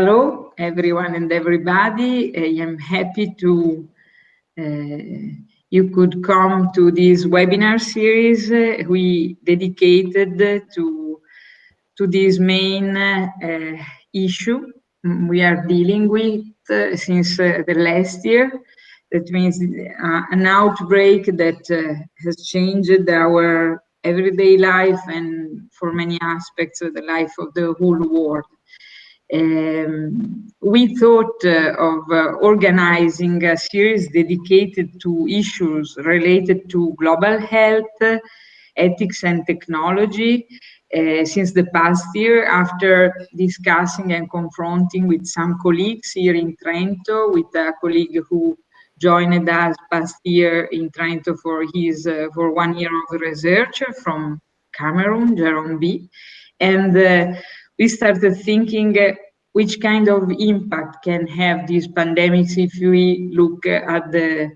Hello, everyone and everybody. I am happy to uh, you could come to this webinar series uh, we dedicated to to this main uh, issue we are dealing with uh, since uh, the last year. That means uh, an outbreak that has changed our everyday life and for many aspects of the life of the whole world. Um, we thought uh, of uh, organizing a series dedicated to issues related to global health, ethics and technology uh, since the past year after discussing and confronting with some colleagues here in Trento, with a colleague who joined us past year in Trento for his uh, for one year of research from Cameroon, Jerome B. And uh, we started thinking uh, which kind of impact can have these pandemics if we look at the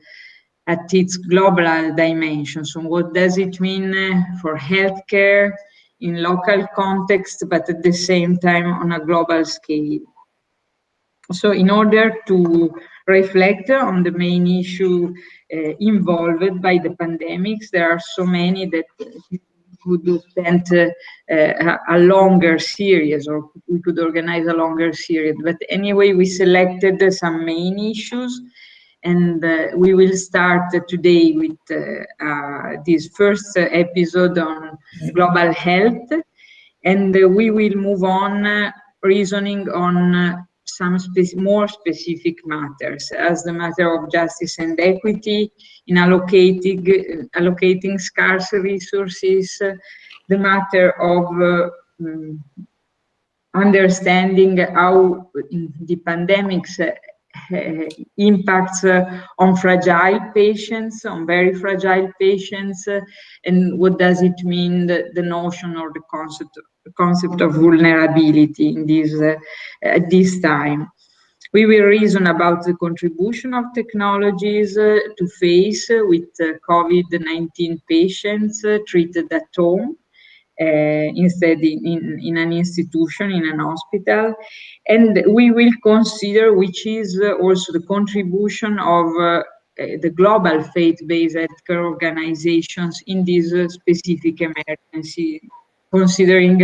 at its global dimension. So what does it mean for healthcare in local context, but at the same time on a global scale? So in order to reflect on the main issue uh, involved by the pandemics, there are so many that could spend uh, a longer series or we could organize a longer series. But anyway, we selected some main issues and uh, we will start today with uh, uh this first episode on global health and we will move on uh, reasoning on uh, some spe more specific matters as the matter of justice and equity in allocating, allocating scarce resources, the matter of um, understanding how the pandemics uh, impacts uh, on fragile patients, on very fragile patients, uh, and what does it mean, the, the notion or the concept, concept of vulnerability in this, uh, at this time. We will reason about the contribution of technologies uh, to face uh, with uh, COVID-19 patients treated at home uh, instead in, in, in, an institution, in an hospital. And we will consider which is uh, also the contribution of uh, the global faith-based healthcare organizations in this specific emergency, considering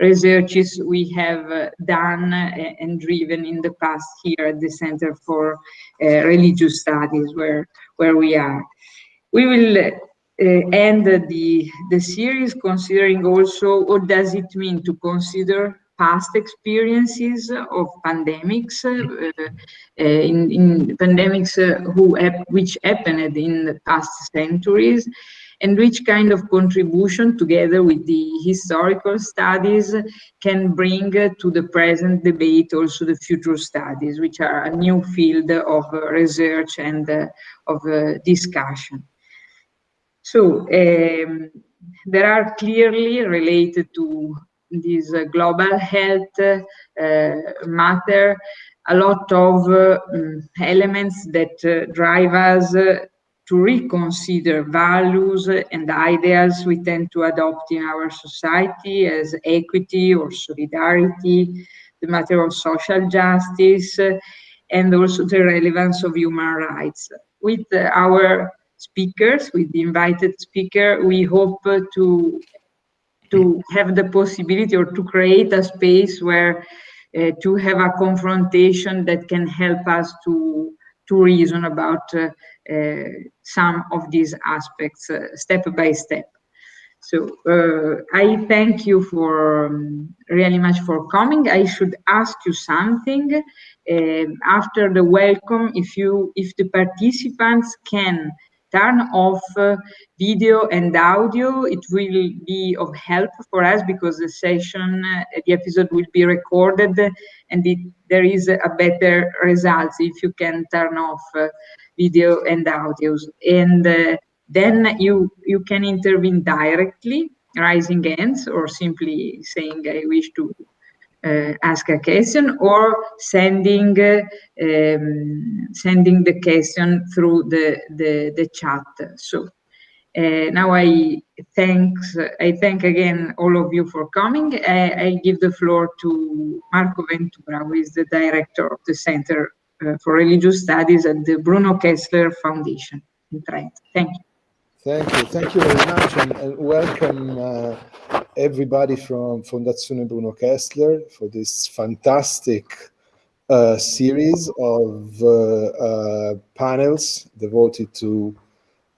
researches we have uh, done uh, and driven in the past here at the Center for uh, Religious Studies where, where we are. We will end the, the series considering also what does it mean to consider past experiences of pandemics uh, uh, in, in, pandemics uh, who which happened in the past centuries and which kind of contribution together with the historical studies can bring to the present debate also the future studies, which are a new field of research and uh, of uh, discussion. So um, there are clearly related to this uh, global health uh, matter a lot of uh, elements that uh, drive us to reconsider values and ideas we tend to adopt in our society as equity or solidarity, the matter of social justice, and also the relevance of human rights. With our speakers, with the invited speaker, we hope to, to have the possibility or to create a space where uh, to have a confrontation that can help us to to reason about uh, some of these aspects uh, step by step. So uh, I thank you for um, really much for coming. I should ask you something uh, after the welcome. If you, if the participants can turn off uh, video and audio, it will be of help for us because the session, uh, the episode will be recorded and it, there is a better results if you can turn off uh, video and audios. And uh, then you, you can intervene directly, raising hands or simply saying, I wish to uh, ask a question or sending uh, um, sending the question through the, the, the chat. So Uh, now I thanks I thank again all of you for coming. I, I give the floor to Marco Ventura, who is the director of the Center for Religious Studies at the Bruno Kessler Foundation in Trent. Thank you. Thank you. Thank you very much and, and welcome uh, everybody from Fondazione Bruno Kessler for this fantastic uh, series of uh, uh, panels devoted to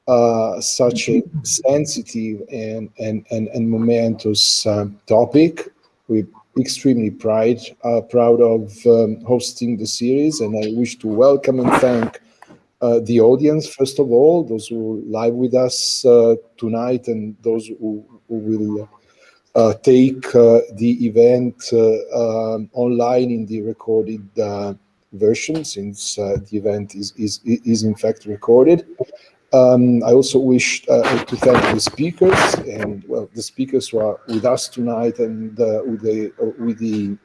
uh, such a sensitive and, and, and, and momentous topic. We're extremely pride, uh, proud of um, hosting the series and I wish to welcome and thank uh, the audience, first of all, those who live with us uh, tonight and those who, who will uh, take the event um, online in the recorded version since the event is, is, is in fact recorded. Um, I also wish uh, to thank the speakers and well, the speakers who are with us tonight and uh, with the uh, with the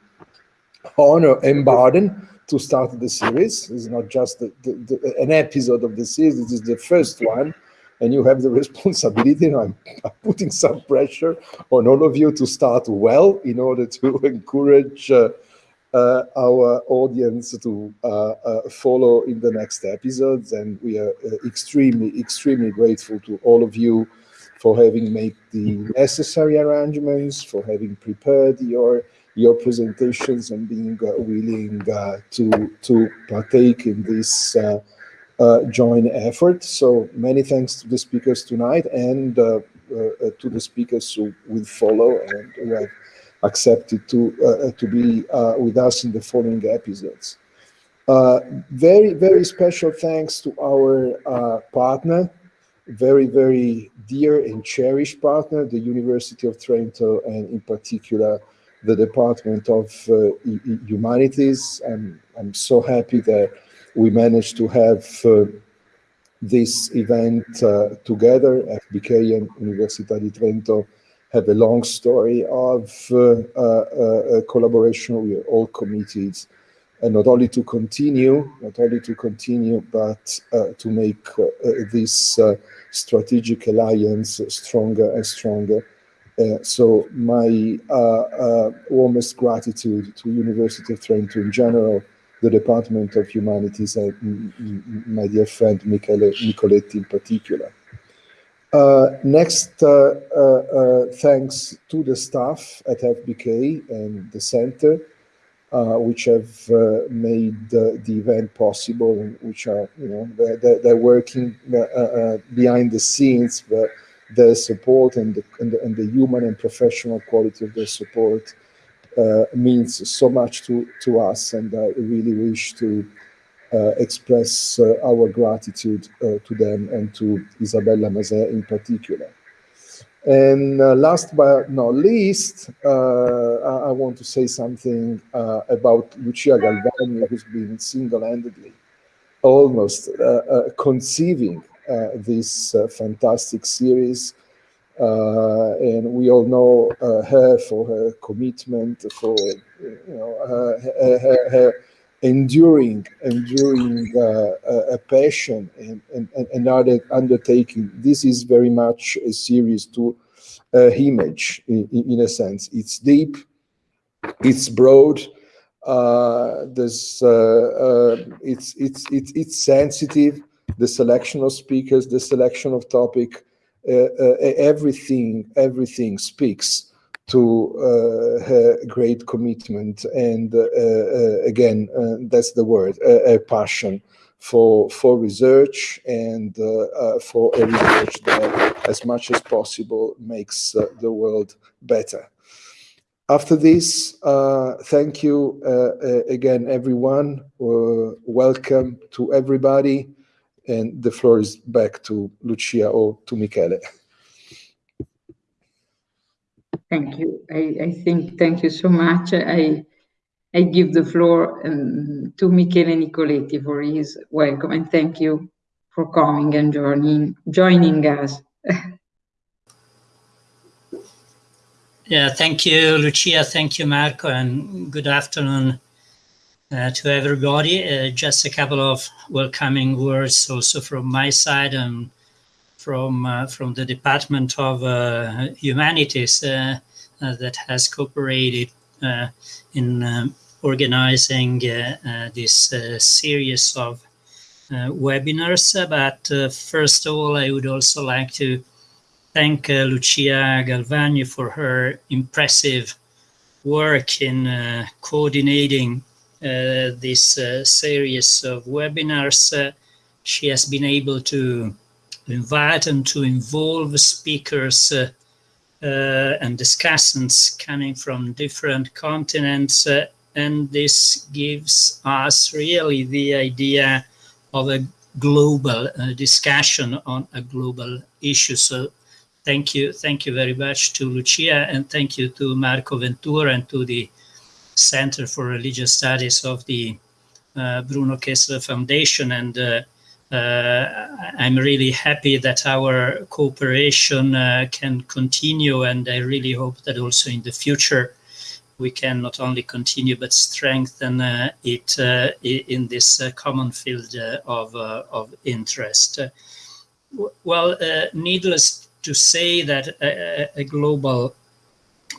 honor and burden to start the series. It's not just the, the, the, an episode of the series; this is the first one, and you have the responsibility. And I'm, I'm putting some pressure on all of you to start well in order to encourage uh, our audience to uh, uh, follow in the next episodes. And we are extremely, extremely grateful to all of you for having made the necessary arrangements, for having prepared your your presentations and being uh, willing uh, to to partake in this uh, joint effort. So many thanks to the speakers tonight and to the speakers who will follow and who have accepted to uh, to be uh, with us in the following episodes. Uh, very, very special thanks to our partner, very, very dear and cherished partner, the University of Trento, and in particular, the Department of uh, Humanities. I'm, I'm so happy that we managed to have uh, this event uh, together, FBK and Università di Trento have a long story of uh, uh, uh, collaboration with all committees, and not only to continue, not only to continue, but to make this strategic alliance stronger and stronger. Uh, so my uh, uh, warmest gratitude to University of Trento in general, the Department of Humanities, and my dear friend Michele Nicoletti in particular. Uh, next, uh, uh, thanks to the staff at FBK and the center, which have made the event possible and which are, you know, they're, they're working behind the scenes, but their support and the, and the, and the human and professional quality of their support uh, means so much to, to us. And I really wish to uh, express uh, our gratitude uh, to them and to Isabella Mazet in particular. And uh, last but not least, uh, I, I, want to say something uh, about Lucia Galvagni, who's been single-handedly almost conceiving this fantastic series. and we all know her for her commitment, for you know her, her, her enduring, enduring uh, a passion and, and, and undertaking. This is very much a series to uh, image in, in, a sense. It's deep, it's broad, uh, there's, uh, uh, it's, it's, it's, it's sensitive, the selection of speakers, the selection of topic, uh, everything, everything speaks to uh, her great commitment and uh, uh, again that's the word a, passion for for research and for a research that as much as possible makes the world better after this, uh, thank you uh, again, everyone. Uh, welcome to everybody. And the floor is back to Lucia or to Michele. Thank you. I, I think, thank you so much. I, I give the floor um, to Michele Nicoletti for his welcome and thank you for coming and joining, joining us. yeah, thank you, Lucia. Thank you, Marco, and good afternoon uh, to everybody. Uh, just a couple of welcoming words also from my side and from uh, from the Department of uh, Humanities uh, that has cooperated in um, organizing this series of webinars. But first of all, I would also like to thank Lucia Galvagni for her impressive work in uh, coordinating uh, this uh, series of webinars. she has been able to invite and to involve speakers uh, uh, and discussants coming from different continents. Uh, and this gives us really the idea of a global discussion on a global issue. So thank you. Thank you very much to Lucia and thank you to Marco Ventura and to the Center for Religious Studies of the uh, Bruno Kessler Foundation and uh, uh, Uh, I'm really happy that our cooperation uh, can continue, and I really hope that also in the future we can not only continue but strengthen uh, it uh, in this uh, common field of, of interest. well, needless to say that a, a global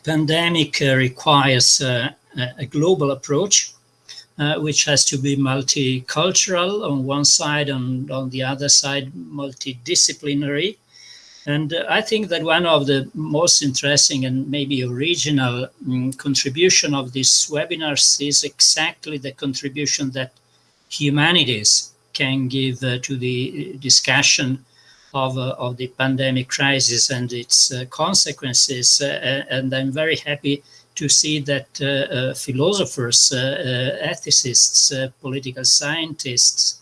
pandemic requires a global approach uh, which has to be multicultural on one side and on the other side multidisciplinary. And uh, I think that one of the most interesting and maybe original um, contribution of these webinars is exactly the contribution that humanities can give uh, to the discussion of, uh, of the pandemic crisis and its uh, consequences. Uh, and I'm very happy to see that uh, uh, philosophers, uh, uh ethicists, uh, political scientists,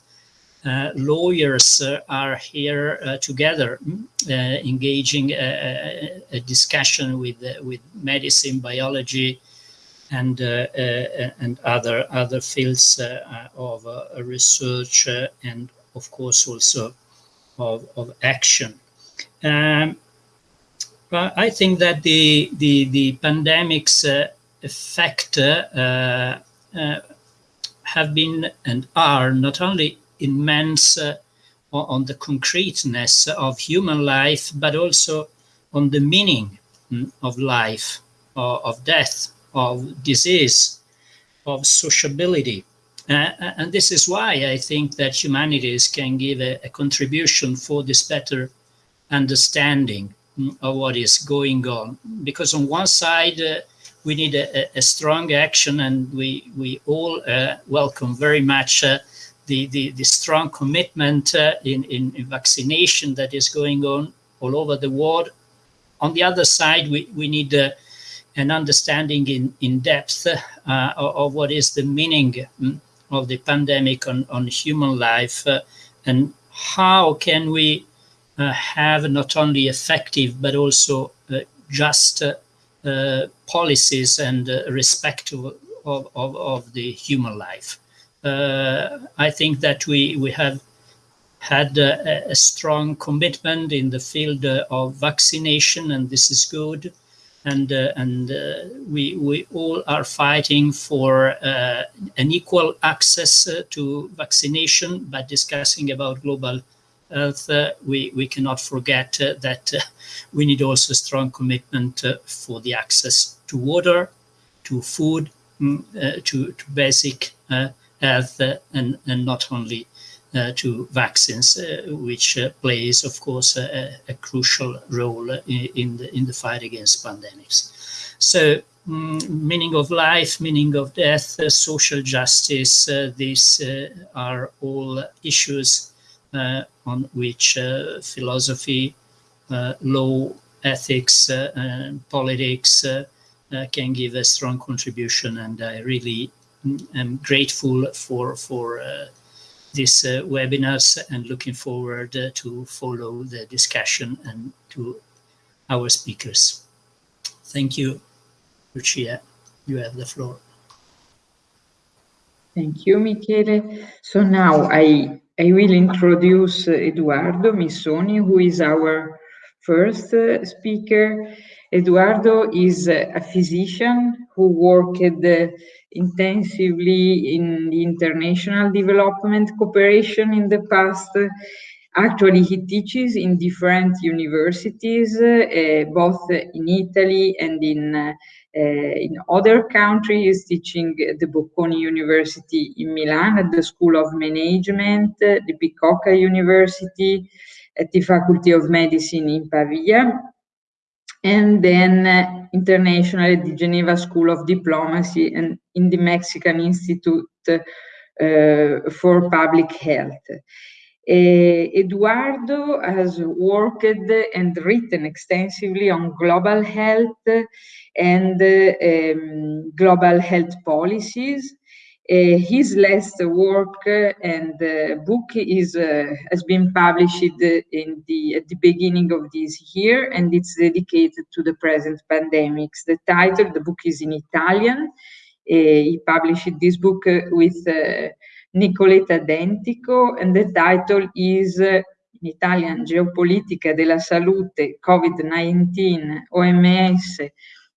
uh, lawyers are here together, mm, engaging a, a, discussion with with medicine, biology, and and other other fields of research, and of course also of, of action. Um, I think that the the the pandemic's uh, effect uh, uh, have been and are not only immense uh, on the concreteness of human life, but also on the meaning mm, of life, of, death, of disease, of sociability. Uh, and this is why I think that humanities can give a, a contribution for this better understanding what is going on. Because on one side, uh, we need a, a, strong action, and we we all uh, welcome very much uh, the, the, the strong commitment uh, in, in, in vaccination that is going on all over the world. On the other side, we we need uh, an understanding in in depth uh, of, what is the meaning mm, of the pandemic on on human life, and how can we uh, have not only effective but also uh, just uh, policies and respect of, of, of, the human life. I think that we, we have had a, a, strong commitment in the field uh, of vaccination, and this is good. And uh, and uh, we we all are fighting for an equal access to vaccination, but discussing about global uh, we, we cannot forget uh, that uh, we need also strong commitment for the access to water, to food, mm, to, to basic health, and, and not only uh, to vaccines, uh, which uh, plays, of course, a, a crucial role in, in, the in the fight against pandemics. So, mm, meaning of life, meaning of death, social justice, these are all issues uh, on which uh, philosophy, uh, law, ethics, and politics can give a strong contribution. And I really mm, am grateful for for these uh, webinars and looking forward uh, to follow the discussion and to our speakers. Thank you, Lucia. You have the floor. Thank you, Michele. So now I I will introduce Eduardo Missoni, who is our first uh, speaker. Eduardo is a physician who worked intensively in the international development cooperation in the past. Actually, he teaches in different universities, uh, both in Italy and in uh, in other countries, teaching at the Bocconi University in Milan, at the School of Management, the Bicocca University, at the Faculty of Medicine in Pavia, and then uh, internationally at the Geneva School of Diplomacy and in the Mexican Institute uh, for Public Health. Uh, Eduardo has worked and written extensively on global health and uh, um, global health policies. Uh, his last work and book is has been published in the at the beginning of this year, and it's dedicated to the present pandemics. The title, the book is in Italian. he published this book with Nicoletta Dentico, and the title is in Italian Geopolitica della Salute, COVID-19, OMS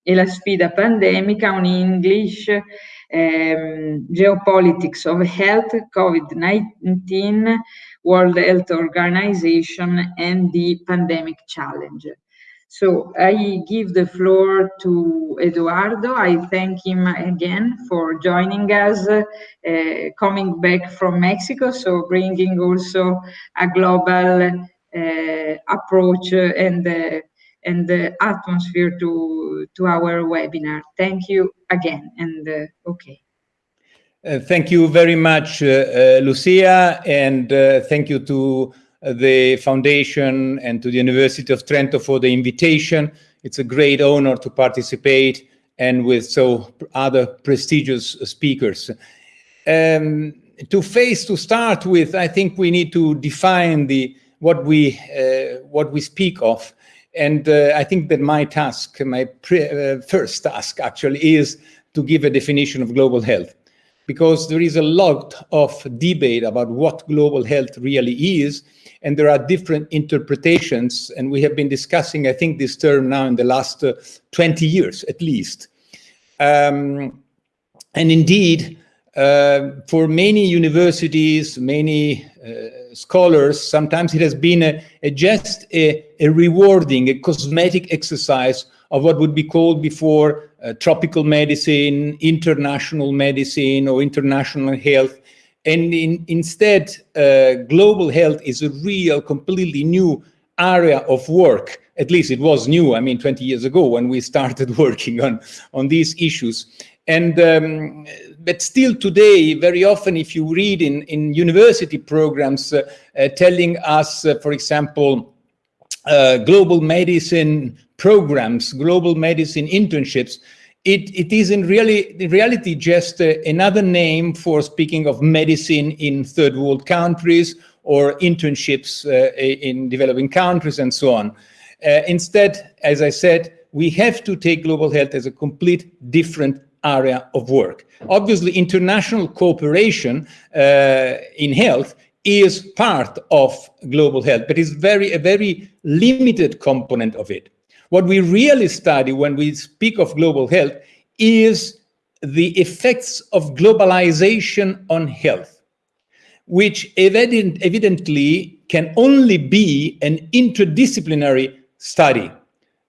e la sfida pandemica, on English um, Geopolitics of Health, COVID-19, World Health Organization, and the Pandemic Challenge. So I give the floor to Eduardo. I thank him again for joining us, uh, coming back from Mexico, so bringing also a global uh, approach and uh, and the atmosphere to to our webinar. Thank you again, and uh, okay. Uh, thank you very much, uh, uh Lucia, and uh, thank you to the foundation and to the University of Trento for the invitation. It's a great honor to participate and with so other prestigious speakers. Um, to face to start with, I think we need to define the what we what we speak of and uh, I think that my task, my uh, first task actually is to give a definition of global health because there is a lot of debate about what global health really is and there are different interpretations and we have been discussing i think this term now in the last uh, 20 years at least. Um, and indeed uh, for many universities many uh, scholars, sometimes it has been a, a just a, a, rewarding, a cosmetic exercise of what would be called before tropical medicine, international medicine, or international health. And in, instead, uh, global health is a real, completely new area of work. At least it was new, I mean, 20 years ago when we started working on, on these issues. And um, but still today, very often, if you read in, in university programs uh, uh, telling us, uh, for example, uh, global medicine programs, global medicine internships, it, it is in really in reality just uh, another name for speaking of medicine in third world countries or internships uh, in developing countries and so on. instead, as I said, we have to take global health as a complete different area of work. Obviously, international cooperation uh, in health is part of global health, but it's very a very limited component of it. What we really study when we speak of global health is the effects of globalization on health, which evident, evidently can only be an interdisciplinary study.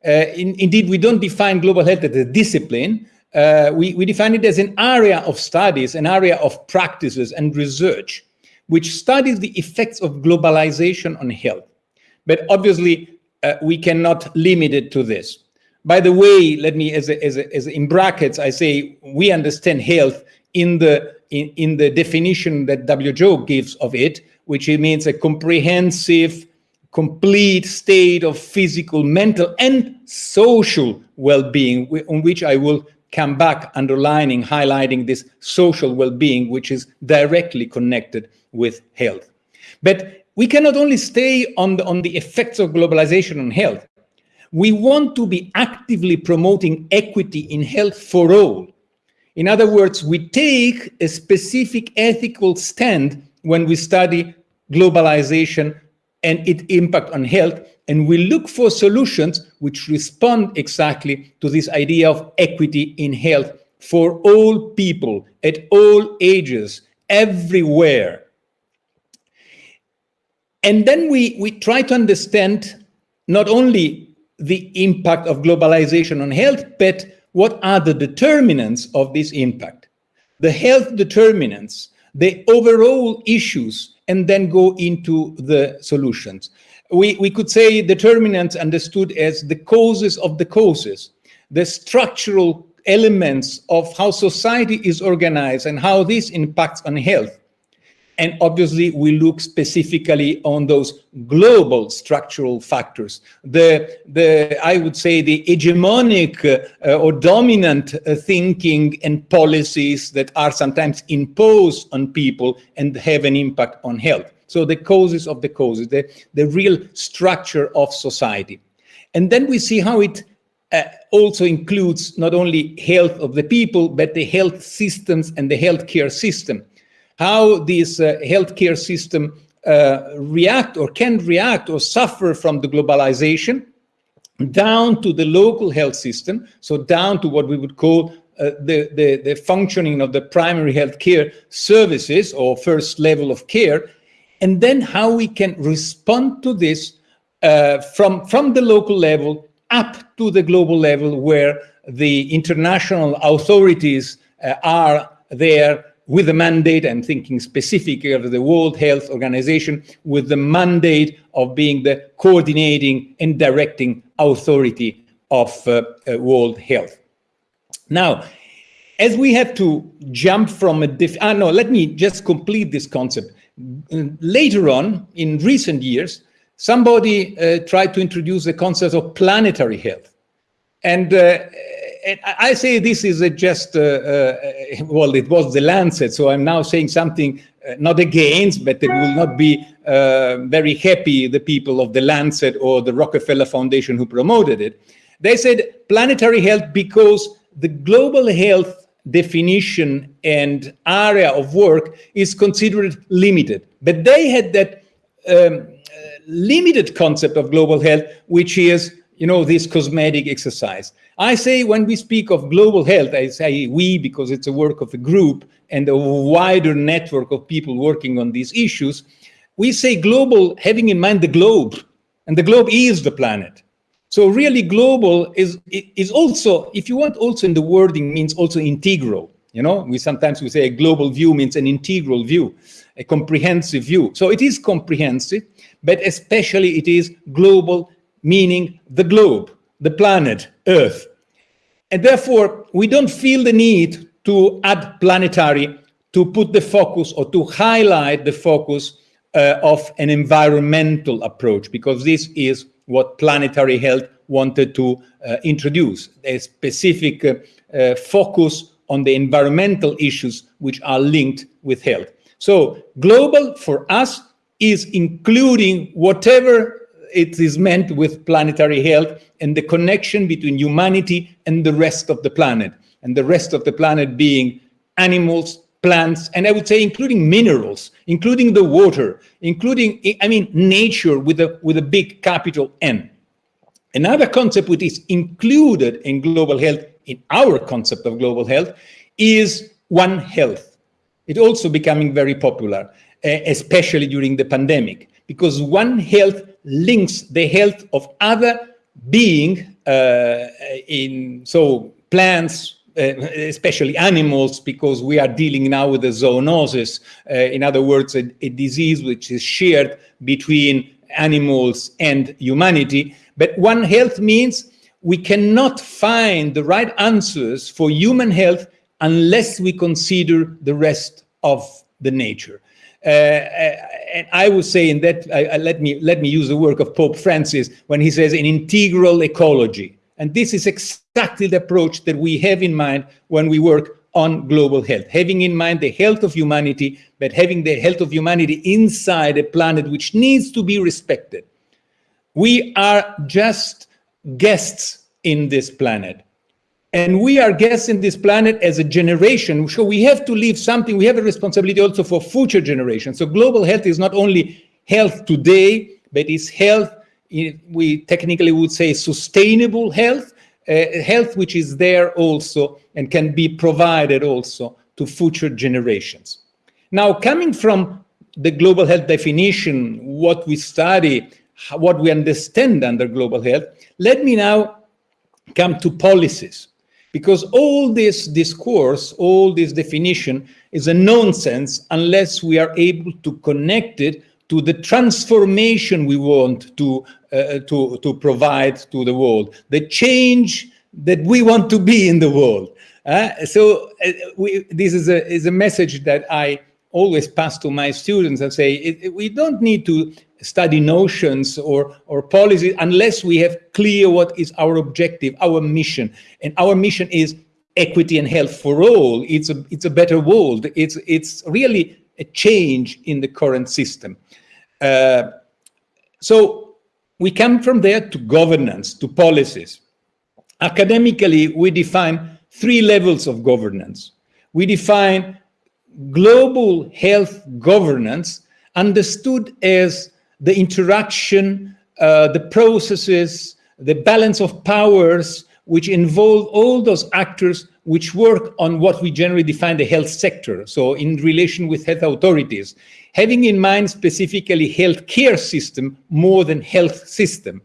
Uh, in, indeed, we don't define global health as a discipline, uh, we, we define it as an area of studies, an area of practices and research, which studies the effects of globalization on health. But obviously, uh, we cannot limit it to this. By the way, let me, as, a, as, a, as in brackets, I say we understand health in the in, in the definition that WHO gives of it, which it means a comprehensive, complete state of physical, mental, and social well-being, on which I will come back underlining, highlighting this social well-being, which is directly connected with health. But we cannot only stay on the, on the effects of globalization on health. We want to be actively promoting equity in health for all. In other words, we take a specific ethical stand when we study globalization and its impact on health and we look for solutions which respond exactly to this idea of equity in health for all people at all ages, everywhere. And then we, we try to understand not only the impact of globalization on health, but what are the determinants of this impact? The health determinants, the overall issues, and then go into the solutions. We, we could say determinants understood as the causes of the causes, the structural elements of how society is organized and how this impacts on health. And obviously, we look specifically on those global structural factors. The, the I would say, the hegemonic uh, or dominant uh, thinking and policies that are sometimes imposed on people and have an impact on health. So the causes of the causes, the, the real structure of society. And then we see how it uh, also includes not only health of the people, but the health systems and the healthcare system how this uh, healthcare system uh, react or can react or suffer from the globalization down to the local health system, so down to what we would call uh, the, the, the, functioning of the primary health care services or first level of care, and then how we can respond to this uh, from, from the local level up to the global level where the international authorities uh, are there with the mandate, I'm thinking specifically of the World Health Organization, with the mandate of being the coordinating and directing authority of uh, uh, World Health. Now, as we have to jump from a diff ah, no, let me just complete this concept. Later on, in recent years, somebody uh, tried to introduce the concept of planetary health. And uh, I say this is just, uh, uh, well, it was the Lancet, so I'm now saying something uh, not against, but it will not be uh, very happy, the people of the Lancet or the Rockefeller Foundation who promoted it. They said planetary health because the global health definition and area of work is considered limited. But they had that um, limited concept of global health, which is, you know, this cosmetic exercise. I say when we speak of global health, I say we because it's a work of a group and a wider network of people working on these issues. We say global having in mind the globe, and the globe is the planet. So really global is, is also, if you want also in the wording means also integral. You know, we sometimes we say a global view means an integral view, a comprehensive view. So it is comprehensive, but especially it is global, meaning the globe the planet Earth. And therefore, we don't feel the need to add planetary to put the focus or to highlight the focus uh, of an environmental approach, because this is what planetary health wanted to uh, introduce, a specific uh, uh focus on the environmental issues which are linked with health. So global for us is including whatever it is meant with planetary health and the connection between humanity and the rest of the planet, and the rest of the planet being animals, plants, and I would say including minerals, including the water, including, I mean, nature with a, with a big capital N. Another concept which is included in global health, in our concept of global health, is One Health. It's also becoming very popular, eh, especially during the pandemic, because One Health links the health of other being uh, in so plants uh, especially animals because we are dealing now with a zoonosis uh, in other words a, a, disease which is shared between animals and humanity. But one health means we cannot find the right answers for human health unless we consider the rest of the nature and I would say in that, uh, let me let me use the work of Pope Francis when he says an integral ecology. And this is exactly the approach that we have in mind when we work on global health, having in mind the health of humanity, but having the health of humanity inside a planet which needs to be respected. We are just guests in this planet. And we are guessing this planet as a generation. So we have to leave something. We have a responsibility also for future generations. So global health is not only health today, but it's health, we technically would say sustainable health, uh, health which is there also and can be provided also to future generations. Now, coming from the global health definition, what we study, what we understand under global health, let me now come to policies. Because all this discourse, all this definition is a nonsense unless we are able to connect it to the transformation we want to, uh, to, to provide to the world, the change that we want to be in the world. Uh, so uh, we, this is a, is a message that I always pass to my students and say, it, it, we don't need to study notions or, or policies unless we have clear what is our objective, our mission. And our mission is equity and health for all. It's a, it's a better world. It's, it's really a change in the current system. Uh, so we come from there to governance, to policies. Academically, we define three levels of governance. We define global health governance understood as the interaction, uh, the processes, the balance of powers which involve all those actors which work on what we generally define the health sector, so in relation with health authorities, having in mind specifically healthcare system more than health system.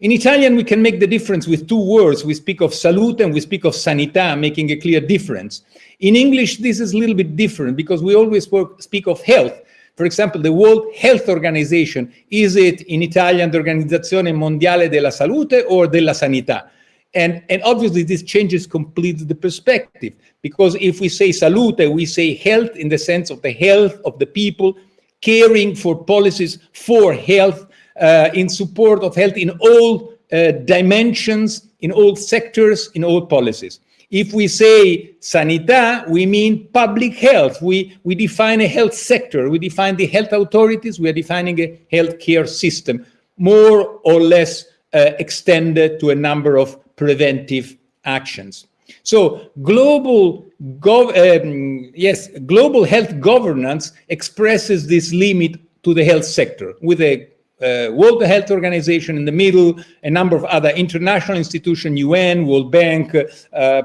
In Italian, we can make the difference with two words. We speak of salute and we speak of sanità, making a clear difference. In English, this is a little bit different because we always work, speak of health. For example, the World Health Organization, is it in Italian the Organizzazione Mondiale della Salute or della Sanità? And, and obviously this changes completely the perspective because if we say salute, we say health in the sense of the health of the people, caring for policies for health, uh, in support of health in all uh, dimensions, in all sectors, in all policies. If we say sanità, we mean public health. We, we define a health sector. We define the health authorities. We are defining a healthcare system, more or less uh, extended to a number of preventive actions. So global, um, yes, global health governance expresses this limit to the health sector with a uh, World Health Organization in the middle, a number of other international institutions, UN, World Bank, uh,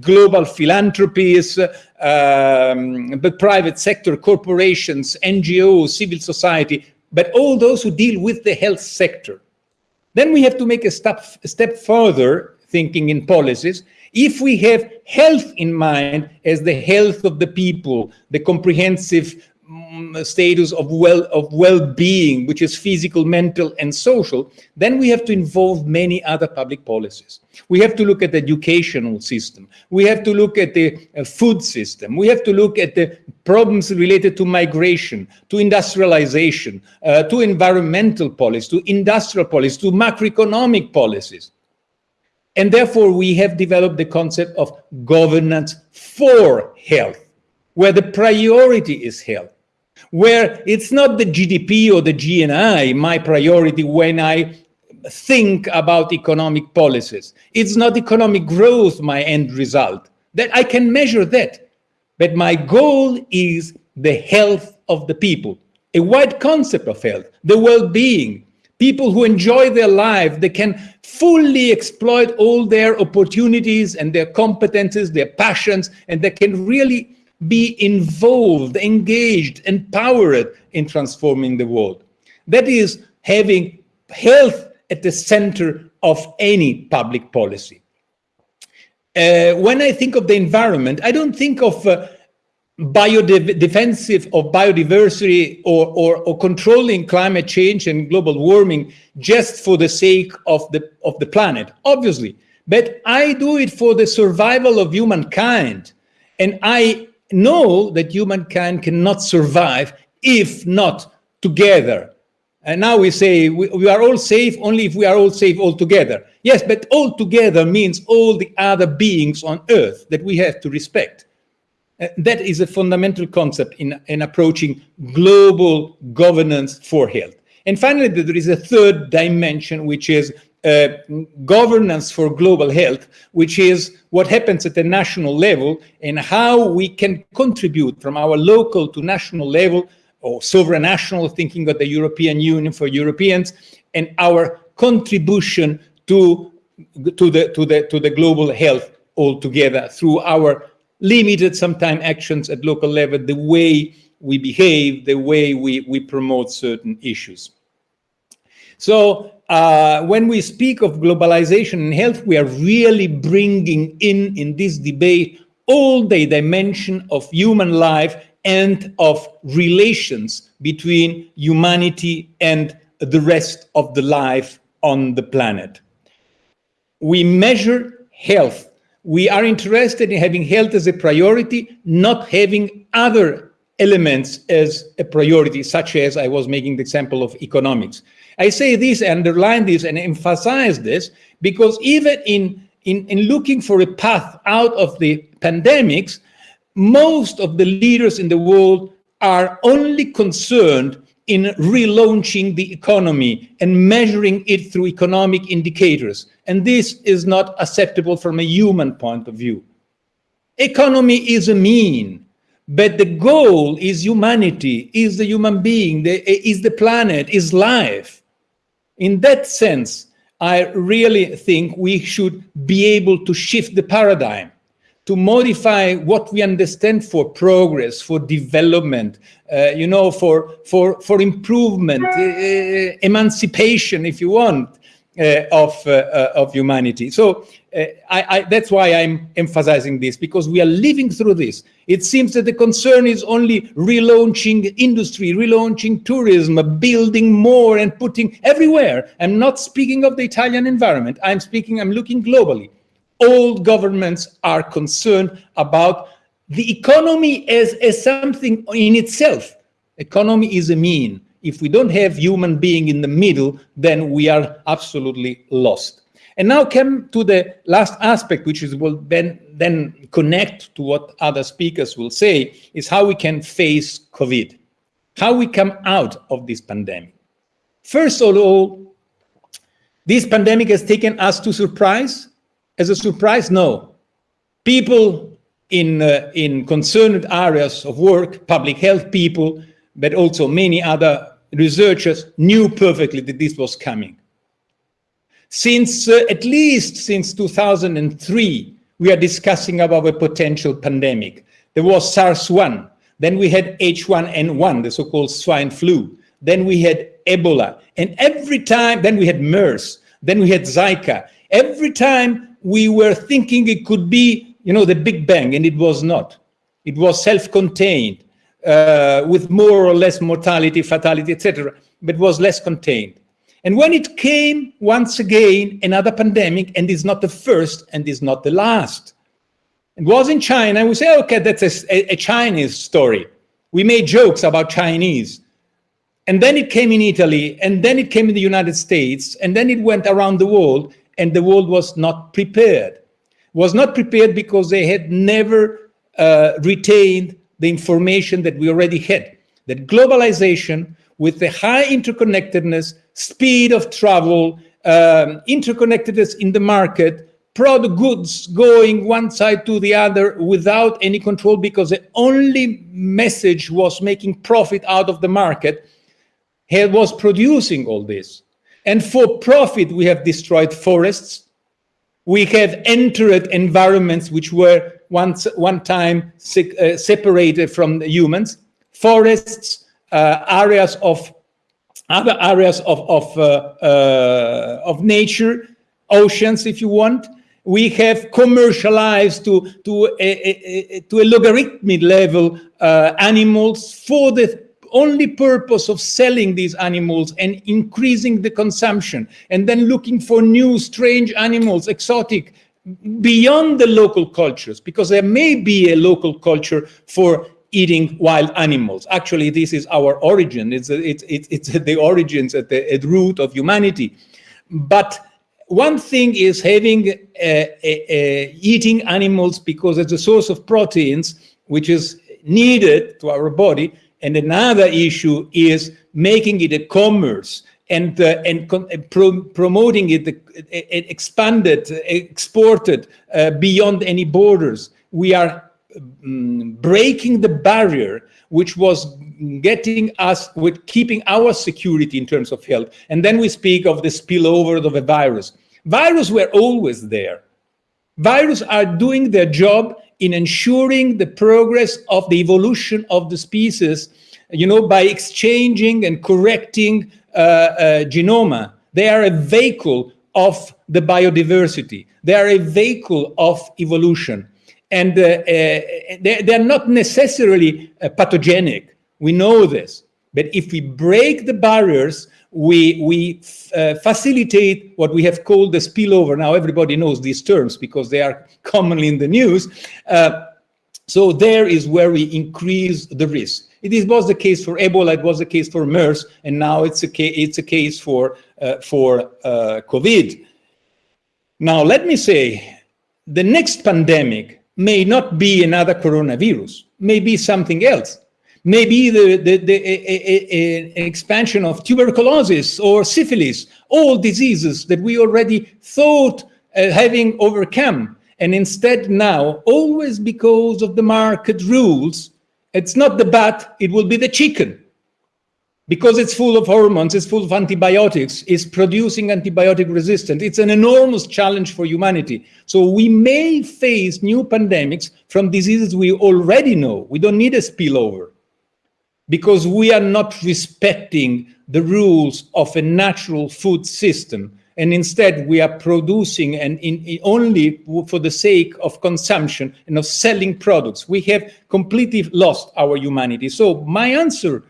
global philanthropies, um, the private sector, corporations, NGOs, civil society, but all those who deal with the health sector. Then we have to make a step, a step further, thinking in policies. If we have health in mind as the health of the people, the comprehensive status of well of well-being which is physical mental and social then we have to involve many other public policies. We have to look at the educational system. We have to look at the uh, food system. We have to look at the problems related to migration to industrialization uh, to environmental policy to industrial policy to macroeconomic policies. And therefore we have developed the concept of governance for health where the priority is health where it's not the GDP or the GNI my priority when I think about economic policies. It's not economic growth my end result. That I can measure that. But my goal is the health of the people, a wide concept of health, the well-being, people who enjoy their life, they can fully exploit all their opportunities and their competences, their passions, and they can really be involved, engaged, empowered in transforming the world. That is having health at the center of any public policy. Uh, when I think of the environment, I don't think of uh, biodefensive of biodiversity or, or, or, controlling climate change and global warming just for the sake of the, of the planet, obviously. But I do it for the survival of humankind. And I know that humankind cannot survive if not together. And now we say we, we, are all safe only if we are all safe all together. Yes, but all together means all the other beings on earth that we have to respect. Uh, that is a fundamental concept in, in approaching global governance for health. And finally, there is a third dimension, which is uh, governance for global health, which is what happens at the national level and how we can contribute from our local to national level or sovereign national thinking of the European Union for Europeans and our contribution to, to, the, to, the, to the global health altogether through our limited sometimes actions at local level, the way we behave, the way we, we promote certain issues. So uh, when we speak of globalization and health, we are really bringing in, in this debate, all the dimension of human life and of relations between humanity and the rest of the life on the planet. We measure health. We are interested in having health as a priority, not having other elements as a priority, such as I was making the example of economics. I say this, underline this, and emphasize this because even in, in, in looking for a path out of the pandemics, most of the leaders in the world are only concerned in relaunching the economy and measuring it through economic indicators. And this is not acceptable from a human point of view. Economy is a mean, but the goal is humanity, is the human being, the, is the planet, is life. In that sense, I really think we should be able to shift the paradigm, to modify what we understand for progress, for development, uh, you know, for, for, for improvement, uh, emancipation, if you want, of, uh, uh, of humanity. So I, I, that's why I'm emphasizing this, because we are living through this. It seems that the concern is only relaunching industry, relaunching tourism, building more and putting everywhere. I'm not speaking of the Italian environment. I'm speaking, I'm looking globally. All governments are concerned about the economy as, as something in itself. Economy is a mean. If we don't have human being in the middle, then we are absolutely lost. And now come to the last aspect, which is will then, then connect to what other speakers will say, is how we can face COVID, how we come out of this pandemic. First of all, this pandemic has taken us to surprise. As a surprise, no. People in, uh, in concerned areas of work, public health people, but also many other researchers knew perfectly that this was coming. Since uh, at least since 2003, we are discussing about a potential pandemic. There was SARS-1, then we had H1N1, the so-called swine flu, then we had Ebola, and every time, then we had MERS, then we had Zika. Every time we were thinking it could be, you know, the Big Bang, and it was not. It was self-contained, uh, with more or less mortality, fatality, etc., but was less contained. And when it came once again, another pandemic, and is not the first and is not the last. It was in China, we say, okay, that's a, a Chinese story. We made jokes about Chinese. And then it came in Italy, and then it came in the United States, and then it went around the world, and the world was not prepared. Was not prepared because they had never uh, retained the information that we already had. That globalization, with the high interconnectedness, speed of travel, um, interconnectedness in the market, product goods going one side to the other without any control because the only message was making profit out of the market was producing all this. And for profit, we have destroyed forests. We have entered environments which were once one time uh, separated from humans, forests, uh, areas of other areas of, of, uh, uh, of nature, oceans, if you want. We have commercialized to, to, a, a, a to a logarithmic level uh, animals for the only purpose of selling these animals and increasing the consumption and then looking for new strange animals, exotic, beyond the local cultures, because there may be a local culture for eating wild animals. Actually, this is our origin. It's, it's, it's, it's the origins at the at root of humanity. But one thing is having uh, uh, uh, eating animals because it's a source of proteins, which is needed to our body. And another issue is making it a commerce and uh, and pro promoting it, uh, expanded, exported uh, beyond any borders. We are um, breaking the barrier which was getting us with keeping our security in terms of health. And then we speak of the spillover of a virus. Virus were always there. Viruses are doing their job in ensuring the progress of the evolution of the species, you know, by exchanging and correcting genoma. They are a vehicle of the biodiversity. They are a vehicle of evolution. And uh, uh, they, they, are not necessarily uh, pathogenic. We know this. But if we break the barriers, we, we uh, facilitate what we have called the spillover. Now everybody knows these terms because they are commonly in the news. Uh, so there is where we increase the risk. It was the case for Ebola, it was the case for MERS, and now it's a, it's a case for, uh, for uh, COVID. Now, let me say, the next pandemic may not be another coronavirus, may be something else. Maybe the, the, the a, a, a, expansion of tuberculosis or syphilis, all diseases that we already thought uh, having overcome. And instead now, always because of the market rules, it's not the bat, it will be the chicken. Because it's full of hormones, it's full of antibiotics, it's producing antibiotic resistance. It's an enormous challenge for humanity. So we may face new pandemics from diseases we already know. We don't need a spillover because we are not respecting the rules of a natural food system and instead we are producing and in, in only for the sake of consumption and of selling products. We have completely lost our humanity. So my answer,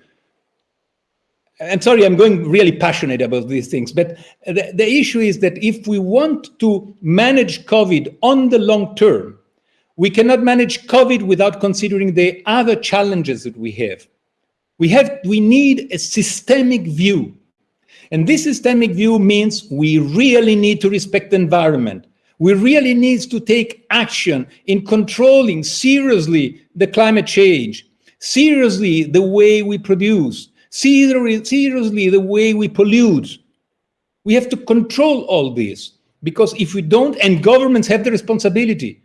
and sorry, I'm going really passionate about these things, but the, the issue is that if we want to manage COVID on the long term, we cannot manage COVID without considering the other challenges that we have. We have, we need a systemic view and this systemic view means we really need to respect the environment. We really need to take action in controlling seriously the climate change, seriously the way we produce, seriously the way we pollute. We have to control all this because if we don't, and governments have the responsibility.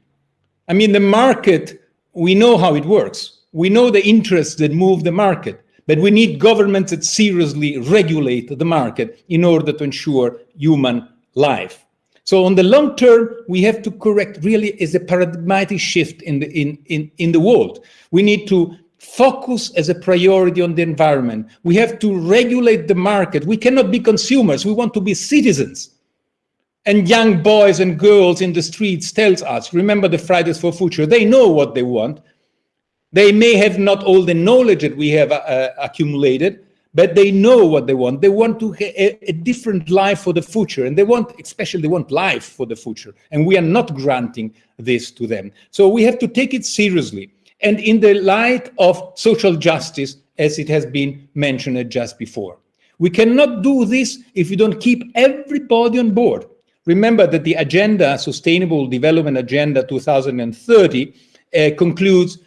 I mean, the market, we know how it works. We know the interests that move the market. But we need governments that seriously regulate the market in order to ensure human life. So on the long term, we have to correct really is a paradigmatic shift in the, in, in, in the world. We need to focus as a priority on the environment. We have to regulate the market. We cannot be consumers. We want to be citizens. And young boys and girls in the streets tells us, remember the Fridays for Future, they know what they want. They may have not all the knowledge that we have uh, accumulated, but they know what they want. They want to a, a, different life for the future, and they want, especially, they want life for the future, and we are not granting this to them. So we have to take it seriously, and in the light of social justice, as it has been mentioned just before. We cannot do this if we don't keep everybody on board. Remember that the agenda, Sustainable Development Agenda 2030, uh, concludes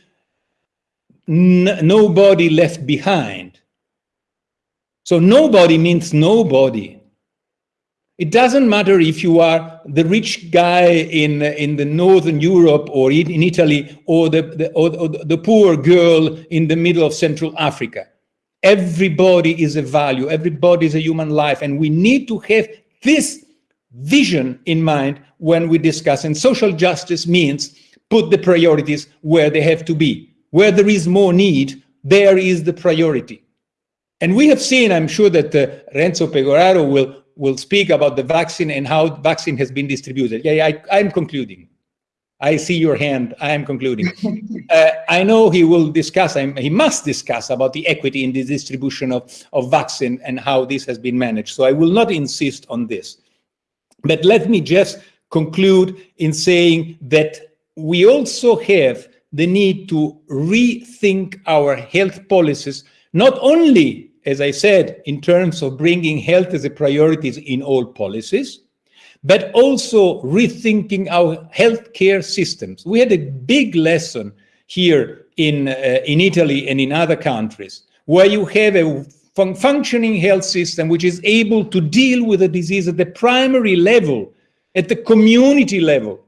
nobody left behind. So nobody means nobody. It doesn't matter if you are the rich guy in, in the Northern Europe or in, Italy or the, the, or, or the poor girl in the middle of Central Africa. Everybody is a value, everybody is a human life, and we need to have this vision in mind when we discuss. And social justice means put the priorities where they have to be. Where there is more need, there is the priority. And we have seen, I'm sure that uh, Renzo Pegoraro will, will speak about the vaccine and how vaccine has been distributed. Yeah, I, I'm concluding. I see your hand. I am concluding. uh, I know he will discuss, I'm, he must discuss about the equity in the distribution of, of vaccine and how this has been managed. So I will not insist on this. But let me just conclude in saying that we also have the need to rethink our health policies, not only, as I said, in terms of bringing health as a priority in all policies, but also rethinking our healthcare systems. We had a big lesson here in, uh, in Italy and in other countries, where you have a fun functioning health system which is able to deal with a disease at the primary level, at the community level,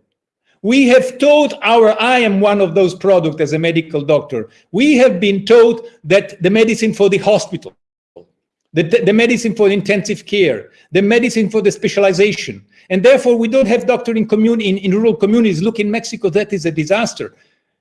we have taught our, I am one of those products as a medical doctor. We have been taught that the medicine for the hospital, the, the medicine for intensive care, the medicine for the specialization. And therefore we don't have doctor in, commune, in, in rural communities. Look in Mexico, that is a disaster.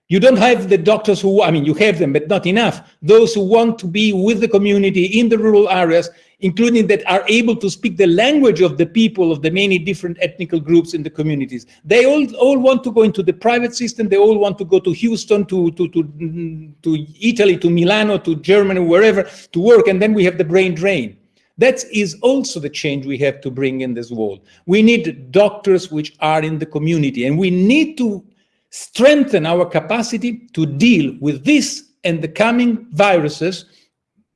You don't have the doctors who, I mean, you have them, but not enough. Those who want to be with the community in the rural areas, including that are able to speak the language of the people of the many different ethnical groups in the communities. They all, all want to go into the private system. They all want to go to Houston, to, to, to, to Italy, to Milano, to Germany, wherever to work. And then we have the brain drain. That is also the change we have to bring in this world. We need doctors which are in the community and we need to strengthen our capacity to deal with this and the coming viruses,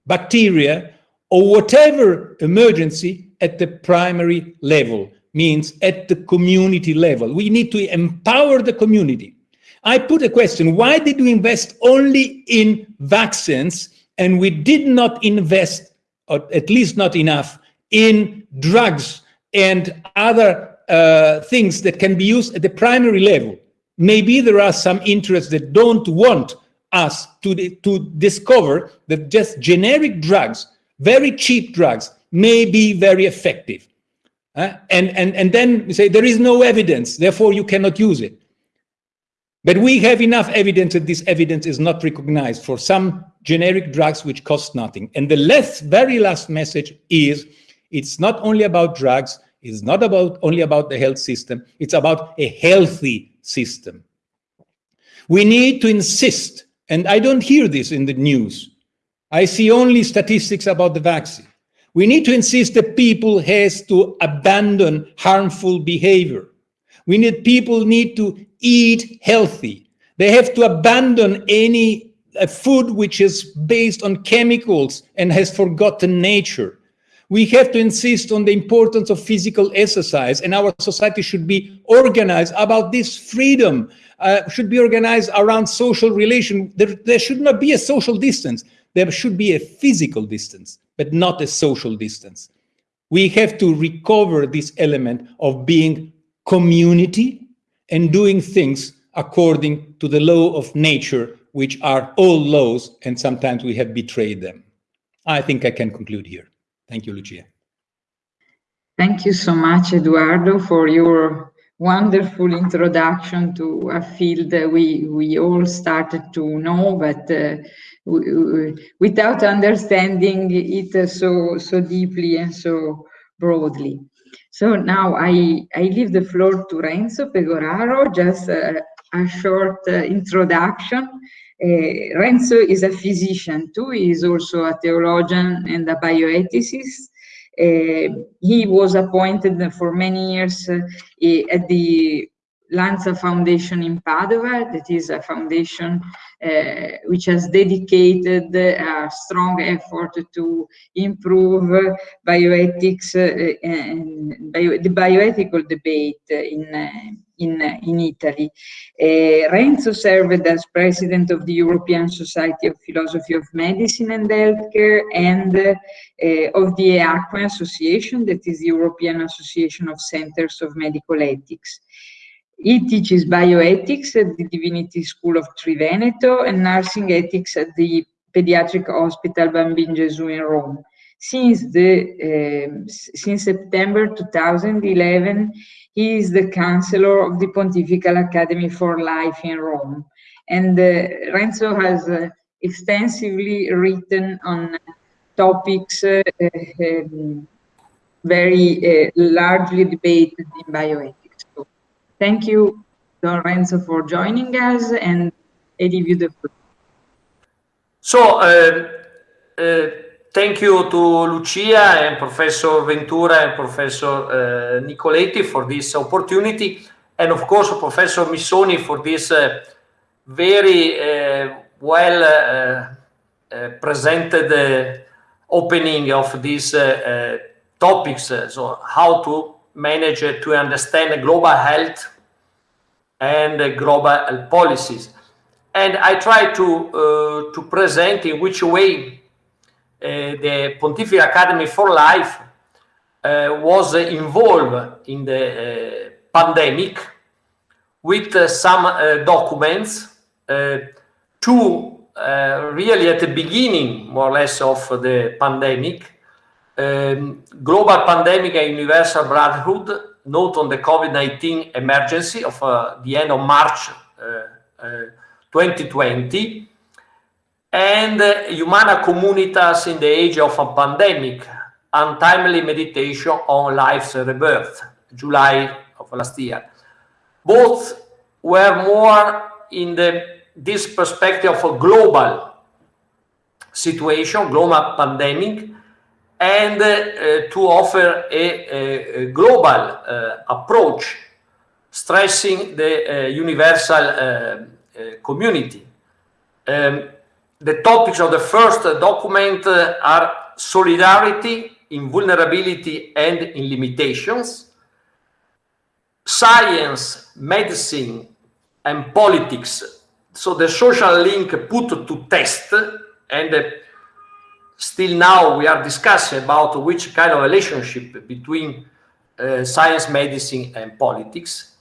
bacteria, or whatever emergency at the primary level, means at the community level. We need to empower the community. I put a question, why did we invest only in vaccines and we did not invest, or at least not enough, in drugs and other uh, things that can be used at the primary level? Maybe there are some interests that don't want us to, to discover that just generic drugs, very cheap drugs, may be very effective. Uh, and, and, and then we say there is no evidence, therefore you cannot use it. But we have enough evidence that this evidence is not recognized for some generic drugs which cost nothing. And the last, very last message is it's not only about drugs, it's not about only about the health system, it's about a healthy system. We need to insist, and I don't hear this in the news. I see only statistics about the vaccine. We need to insist that people has to abandon harmful behavior. We need people need to eat healthy. They have to abandon any uh, food which is based on chemicals and has forgotten nature. We have to insist on the importance of physical exercise and our society should be organized about this freedom, uh, should be organized around social relation. There, there should not be a social distance. There should be a physical distance, but not a social distance. We have to recover this element of being community and doing things according to the law of nature, which are all laws, and sometimes we have betrayed them. I think I can conclude here. Thank you, Lucia. Thank you so much, Eduardo, for your wonderful introduction to a field that we, we all started to know, but uh, without understanding it so, so deeply and so broadly. So now I, I leave the floor to Renzo Pegoraro, just a, short uh, introduction Renzo is a physician too. He is also a theologian and a bioethicist. Uh, he was appointed for many years uh, at the Lanza Foundation in Padova, that is a foundation uh, which has dedicated a strong effort to improve bioethics and bio, the bioethical debate in, in, in Italy. Uh, Renzo served as president of the European Society of Philosophy of Medicine and Healthcare and uh, of the EACME Association, that is the European Association of Centers of Medical Ethics. He teaches bioethics at the Divinity School of Triveneto and nursing ethics at the Pediatric Hospital Bambin Gesù in Rome. Since, the, uh, since September 2011, he is the counselor of the Pontifical Academy for Life in Rome. And uh, Renzo has uh, extensively written on topics uh, um, very uh, largely debated in bioethics. Thank you, Don Renzo, for joining us, and I give you the floor. So, uh, uh, thank you to Lucia and Professor Ventura and Professor uh, Nicoletti for this opportunity, and of course, Professor Missoni for this uh, very uh, well presented opening of these topics. so, how to manage to understand global health and global policies. And I try to, to present in which way the Pontifical Academy for Life uh, was involved in the pandemic with some documents, two really at the beginning, more or less, of the pandemic, um, global pandemic and universal brotherhood, note on the COVID-19 emergency of uh, the end of March uh, uh 2020, and uh, Humana Communitas in the age of a pandemic, untimely meditation on life's rebirth, July of last year. Both were more in the this perspective of a global situation, global pandemic, and uh, to offer a, a global uh, approach, stressing the uh, universal uh, uh, community. Um, the topics of the first document uh, are solidarity in vulnerability and in limitations, science, medicine, and politics. So the social link put to test, and uh, still now we are discussing about which kind of relationship between uh, science, medicine, and politics,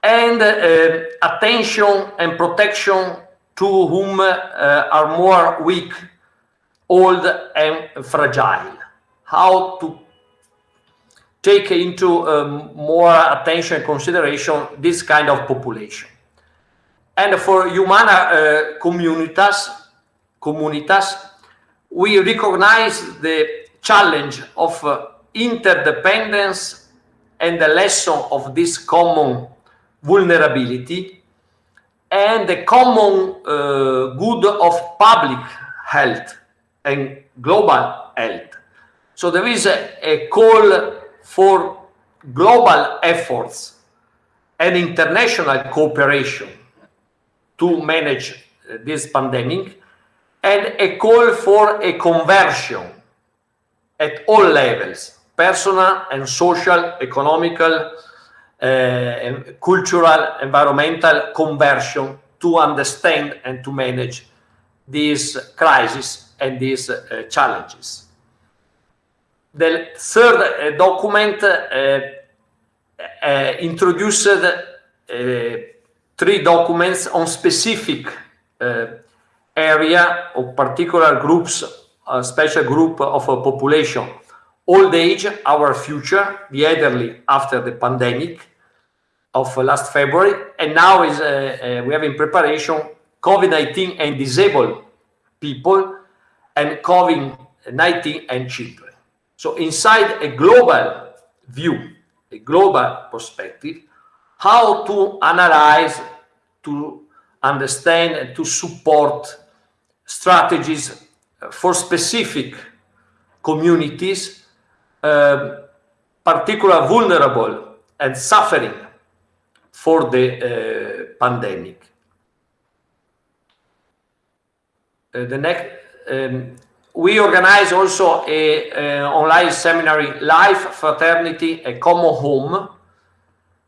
and uh, attention and protection to whom uh, are more weak, old, and fragile. How to take into um, more attention and consideration this kind of population. And for Humana uh, communitas, communitas, we recognize the challenge of uh, interdependence and the lesson of this common vulnerability and the common uh, good of public health and global health. So there is a, a call for global efforts and international cooperation to manage uh, this pandemic and a call for a conversion at all levels, personal and social, economical, uh, cultural, environmental conversion to understand and to manage these crises and these uh, challenges. The third uh, document introduced three documents on specific area or particular groups, a special group of a population. Old age, our future, the elderly after the pandemic of last February, and now is uh, uh, we have in preparation COVID-19 and disabled people and COVID-19 and children. So inside a global view, a global perspective, how to analyze, to understand and to support strategies for specific communities, uh, particularly vulnerable and suffering for the uh, pandemic. Uh, the next, um, we organize also a, a online seminary, Life, Fraternity, a Common Home.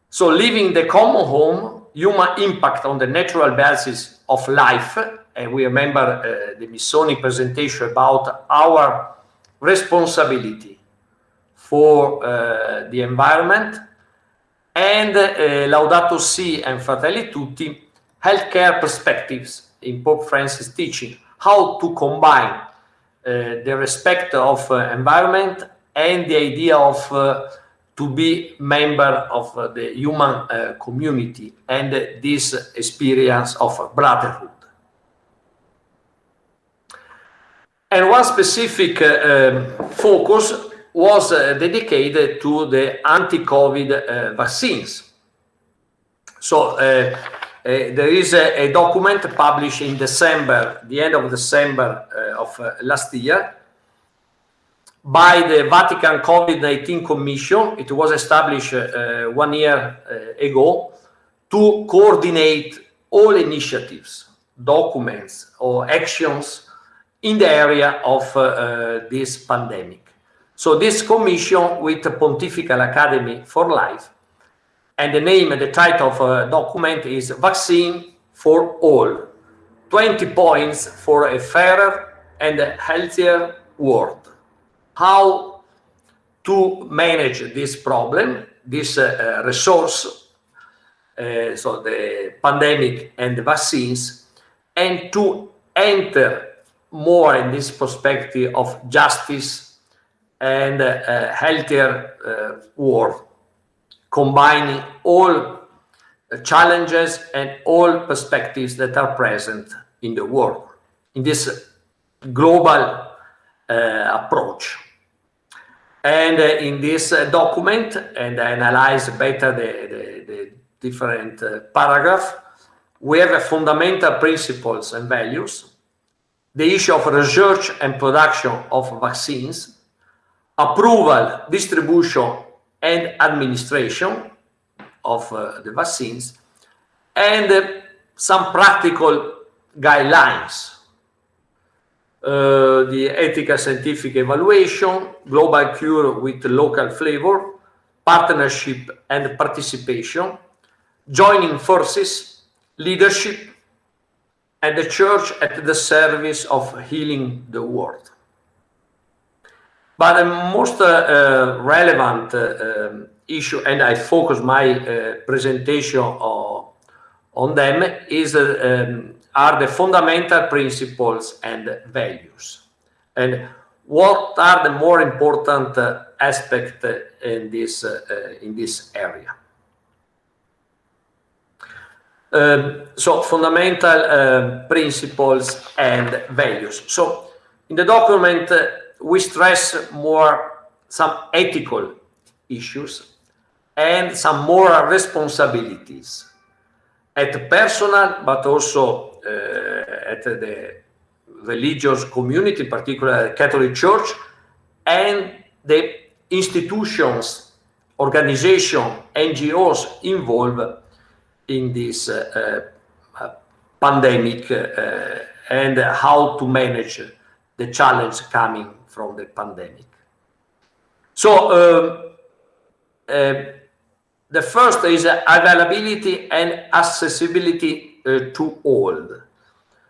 So living the common home, human impact on the natural basis of life, and we remember uh, the Missoni presentation about our responsibility for uh, the environment, and uh, Laudato Si and Fratelli Tutti, healthcare perspectives in Pope Francis teaching, how to combine uh, the respect of uh, environment and the idea of uh, to be member of uh, the human uh, community and this experience of brotherhood. And one specific um, focus was uh, dedicated to the anti-COVID uh, vaccines. So uh, there is a, a, document published in December, the end of December of last year, by the Vatican COVID-19 Commission. It was established uh, one year uh, ago to coordinate all initiatives, documents or actions in the area of uh, this pandemic. So this commission with the Pontifical Academy for Life, and the name and the title of a document is Vaccine for All, 20 points for a fairer and a healthier world. How to manage this problem, this uh, resource, uh, so the pandemic and the vaccines, and to enter more in this perspective of justice and a healthier uh, world, combining all challenges and all perspectives that are present in the world in this global uh, approach. And uh, in this uh, document, and I analyze better the, the, the different uh, paragraph, we have fundamental principles and values, the issue of research and production of vaccines, approval, distribution, and administration of uh, the vaccines, and uh, some practical guidelines. Uh, the ethical scientific evaluation, global cure with local flavor, partnership and participation, joining forces, leadership, and the church at the service of healing the world. But the most uh, uh, relevant uh, um, issue, and I focus my uh, presentation on, on them, is uh, um, are the fundamental principles and values. And what are the more important uh, aspects in this in this area? Um, so fundamental uh, principles and values. So in the document, uh, we stress more some ethical issues and some moral responsibilities at personal, but also uh, at the religious community, in particular the Catholic Church, and the institutions, organization, NGOs involved in this uh, uh, pandemic uh, and how to manage the challenge coming from the pandemic. So um, the first is availability and accessibility uh, to all.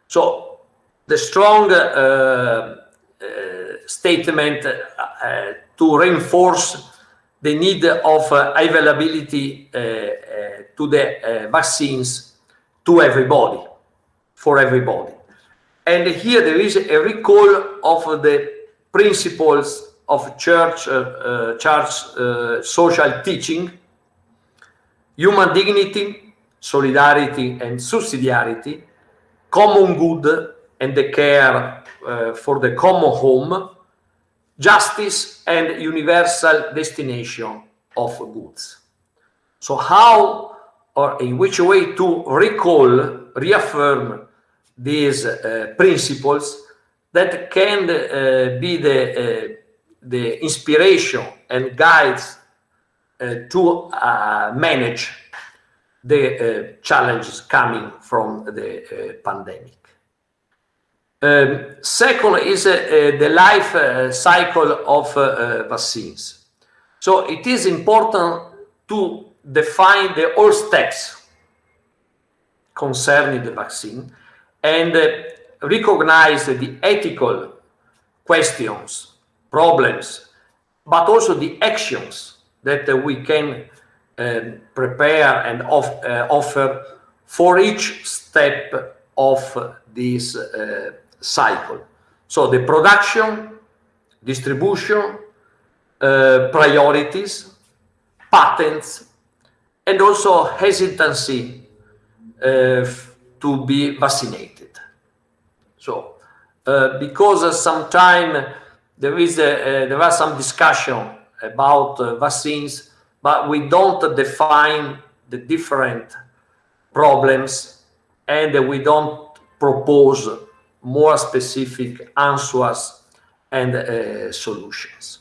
So the strong uh, uh, statement to reinforce the need of availability to the uh, vaccines to everybody, for everybody. And here there is a recall of the principles of church, uh, uh, church uh, social teaching, human dignity, solidarity and subsidiarity, common good and the care for the common home, justice and universal destination of goods. So how or in which way to recall, reaffirm these uh, principles that can uh, be the, uh, the inspiration and guides uh, to manage the challenges coming from the pandemic. Um, second is the life cycle of vaccines. So it is important to define the all steps concerning the vaccine and recognize the ethical questions, problems, but also the actions that we can uh, prepare and off, uh, offer for each step of this uh, cycle. So the production, distribution, uh, priorities, patents, and also hesitancy uh, to be vaccinated. So, uh, because uh, sometime there is a, there was some discussion about uh, vaccines, but we don't define the different problems and we don't propose more specific answers and uh, solutions.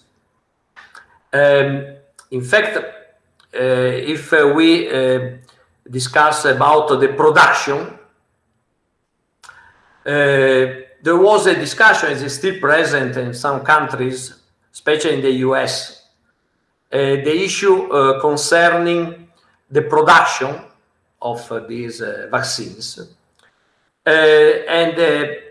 Um, in fact, uh, if uh, we uh, discuss about the production, Uh, there was a discussion, is still present in some countries, especially in the US, uh, the issue uh, concerning the production of these vaccines. and the,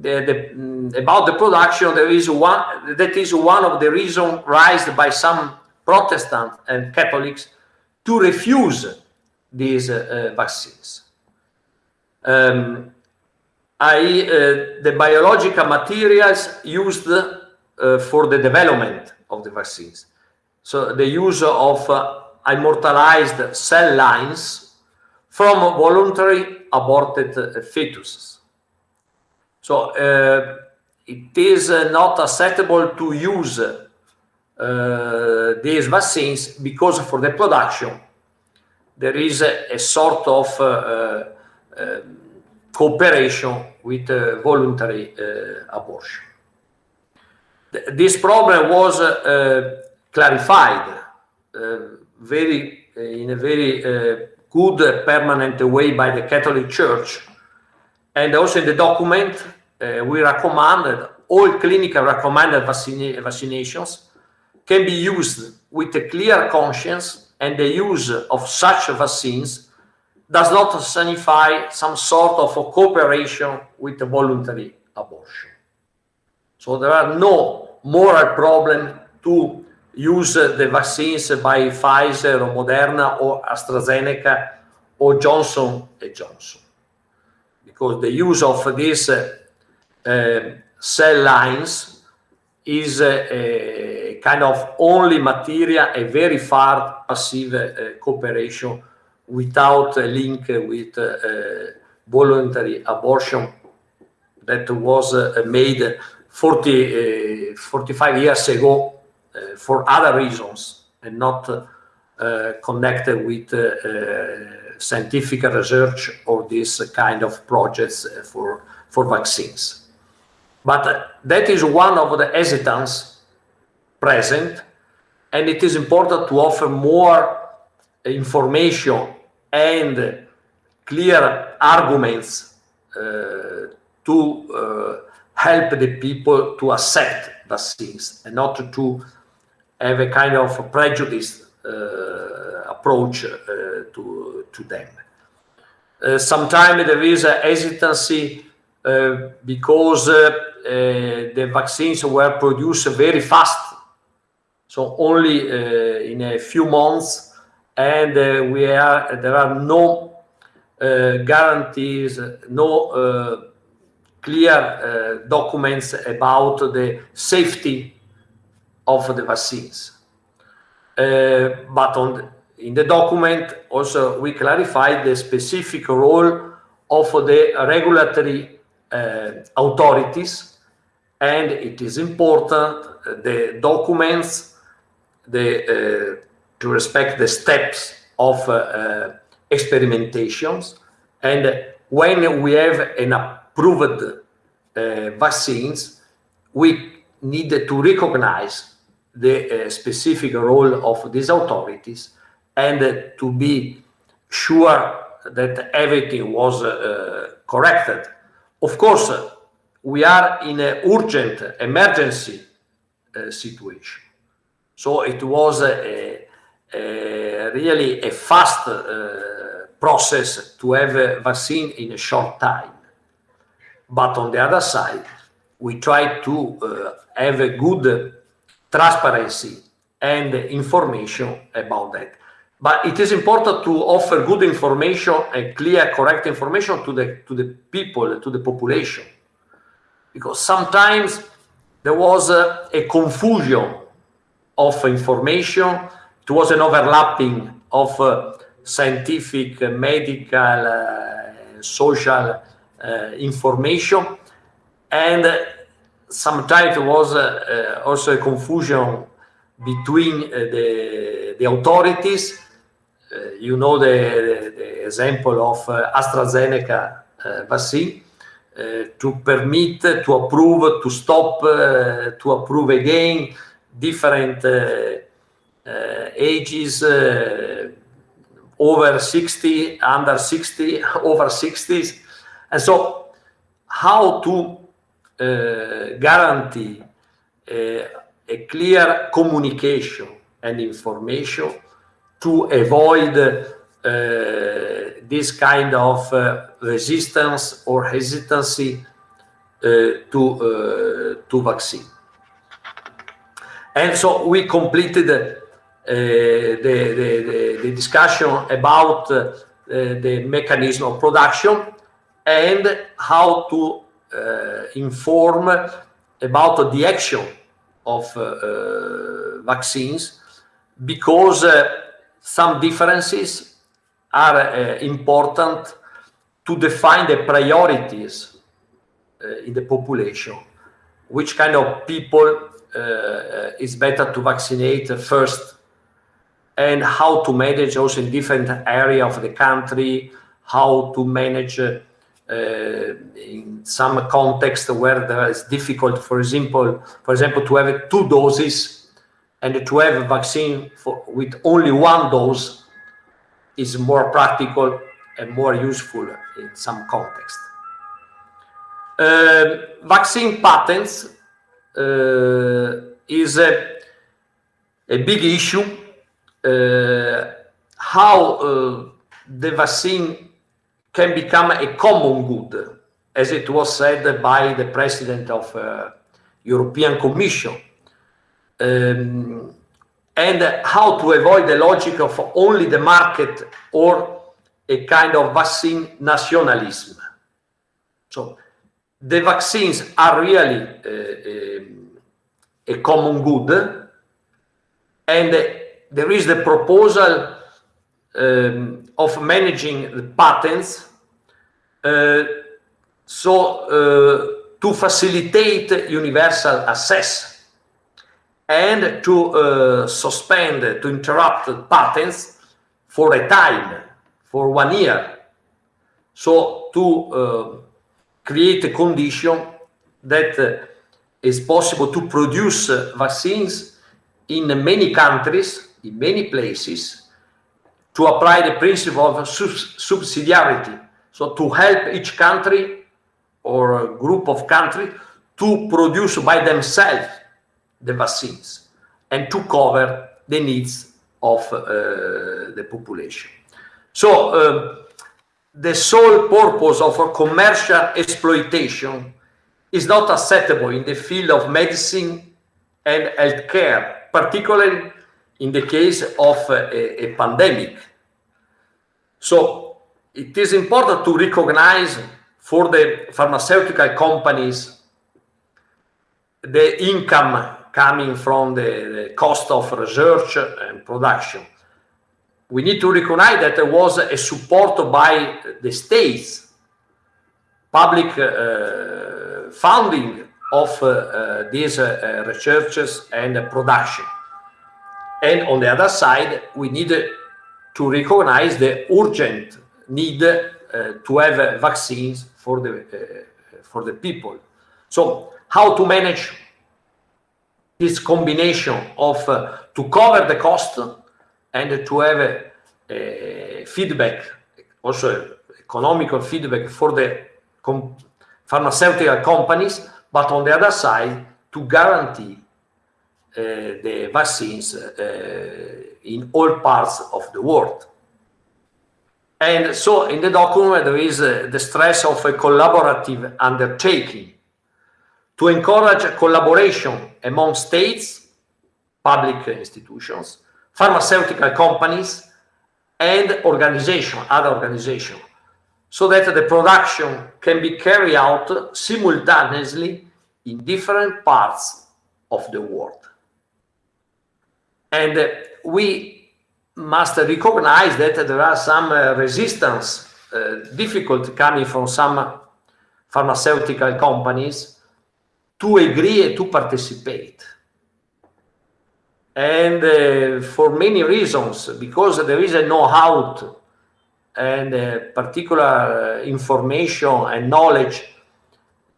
the, mm, about the production, there is one that is one of the reasons raised by some Protestant and Catholics to refuse these uh, vaccines. Um, I, uh, the biological materials used uh, for the development of the vaccines. So the use of uh, immortalized cell lines from voluntary aborted fetuses. So it is not acceptable to use these vaccines because for the production there is a, a sort of cooperation with uh, voluntary uh, abortion. Th this problem was uh, clarified very in a very good permanent way by the Catholic Church. And also in the document, uh, we recommended all clinical recommended vaccina vaccinations can be used with a clear conscience and the use of such vaccines does not signify some sort of cooperation with voluntary abortion. So there are no moral problem to use the vaccines by Pfizer or Moderna or AstraZeneca or Johnson & Johnson. Because the use of these uh, cell lines is a, kind of only material, a very far passive uh, cooperation without a link with uh, voluntary abortion that was made 40, 45 years ago uh, for other reasons and not uh, connected with uh, scientific research or this kind of projects for, for vaccines. But that is one of the hesitance present, and it is important to offer more information and clear arguments uh, to uh, help the people to accept vaccines and not to have a kind of prejudice uh, approach uh, to, to them. Uh, sometimes there is a hesitancy because the vaccines were produced very fast, so only in a few months, and we are there are no guarantees, no clear uh, documents about the safety of the vaccines. Uh, but on in the document also we clarified the specific role of the regulatory uh, authorities and it is important uh, the documents the uh, to respect the steps of uh, experimentations and when we have an approved vaccines we need to recognize the uh, specific role of these authorities and uh, to be sure that everything was uh, corrected. Of course, we are in an urgent emergency uh, situation. So it was a really a fast uh, process to have a vaccine in a short time. But on the other side, we try to uh, have a good transparency and information about that. But it is important to offer good information and clear, correct information to the to the people, to the population, because sometimes there was a, a confusion of information. It was an overlapping of uh, scientific, uh, medical, uh, social uh, information, and sometimes it was uh, uh, also a confusion between uh, the, the authorities. you know the, the, the, example of AstraZeneca vaccine. Uh, to permit, to approve, to stop, uh, to approve again different uh, ages, over 60, under 60, over 60s. And so how to uh, guarantee uh, a clear communication and information to avoid uh, this kind of resistance or hesitancy to, to vaccine. And so we completed uh, the, the, the, discussion about uh, the mechanism of production and how to uh, inform about the action of uh, uh, vaccines because some differences are important to define the priorities in the population. Which kind of people is better to vaccinate first and how to manage also in different area of the country, how to manage uh, in some context where there is difficult, for example, for example, to have two doses and to have a vaccine for, with only one dose is more practical and more useful in some context. Uh, vaccine patents uh, is a, a big issue. Uh, how uh, the vaccine can become a common good, as it was said by the president of uh, European Commission. Um, and how to avoid the logic of only the market or a kind of vaccine nationalism. So the vaccines are really uh, um, a common good and there is the proposal um, of managing the patents uh, so uh, to facilitate universal access and to uh, suspend, to interrupt patents for a time, for one year. So to uh, create a condition that uh, is possible to produce vaccines in many countries, in many places, to apply the principle of subsidiarity. So to help each country or group of countries to produce by themselves the vaccines and to cover the needs of uh, the population. So uh, the sole purpose of commercial exploitation is not acceptable in the field of medicine and healthcare, particularly in the case of a, a pandemic. So it is important to recognize for the pharmaceutical companies the income coming from the, cost of research and production. We need to recognize that there was a support by the states, public uh, funding of uh, uh, these uh, researches and production. And on the other side, we need to recognize the urgent need uh, to have vaccines for the uh, for the people. So how to manage this combination of uh, to cover the cost and to have a, a feedback, also economical feedback for the com pharmaceutical companies, but on the other side to guarantee uh, the vaccines uh, in all parts of the world. And so in the document, there is uh, the stress of a collaborative undertaking to encourage collaboration among states, public institutions, pharmaceutical companies, and organization, other organizations, so that the production can be carried out simultaneously in different parts of the world. And we must recognize that there are some uh, resistance, uh, difficult coming from some pharmaceutical companies to agree to participate. And uh, for many reasons, because there is a know-how and uh, particular information and knowledge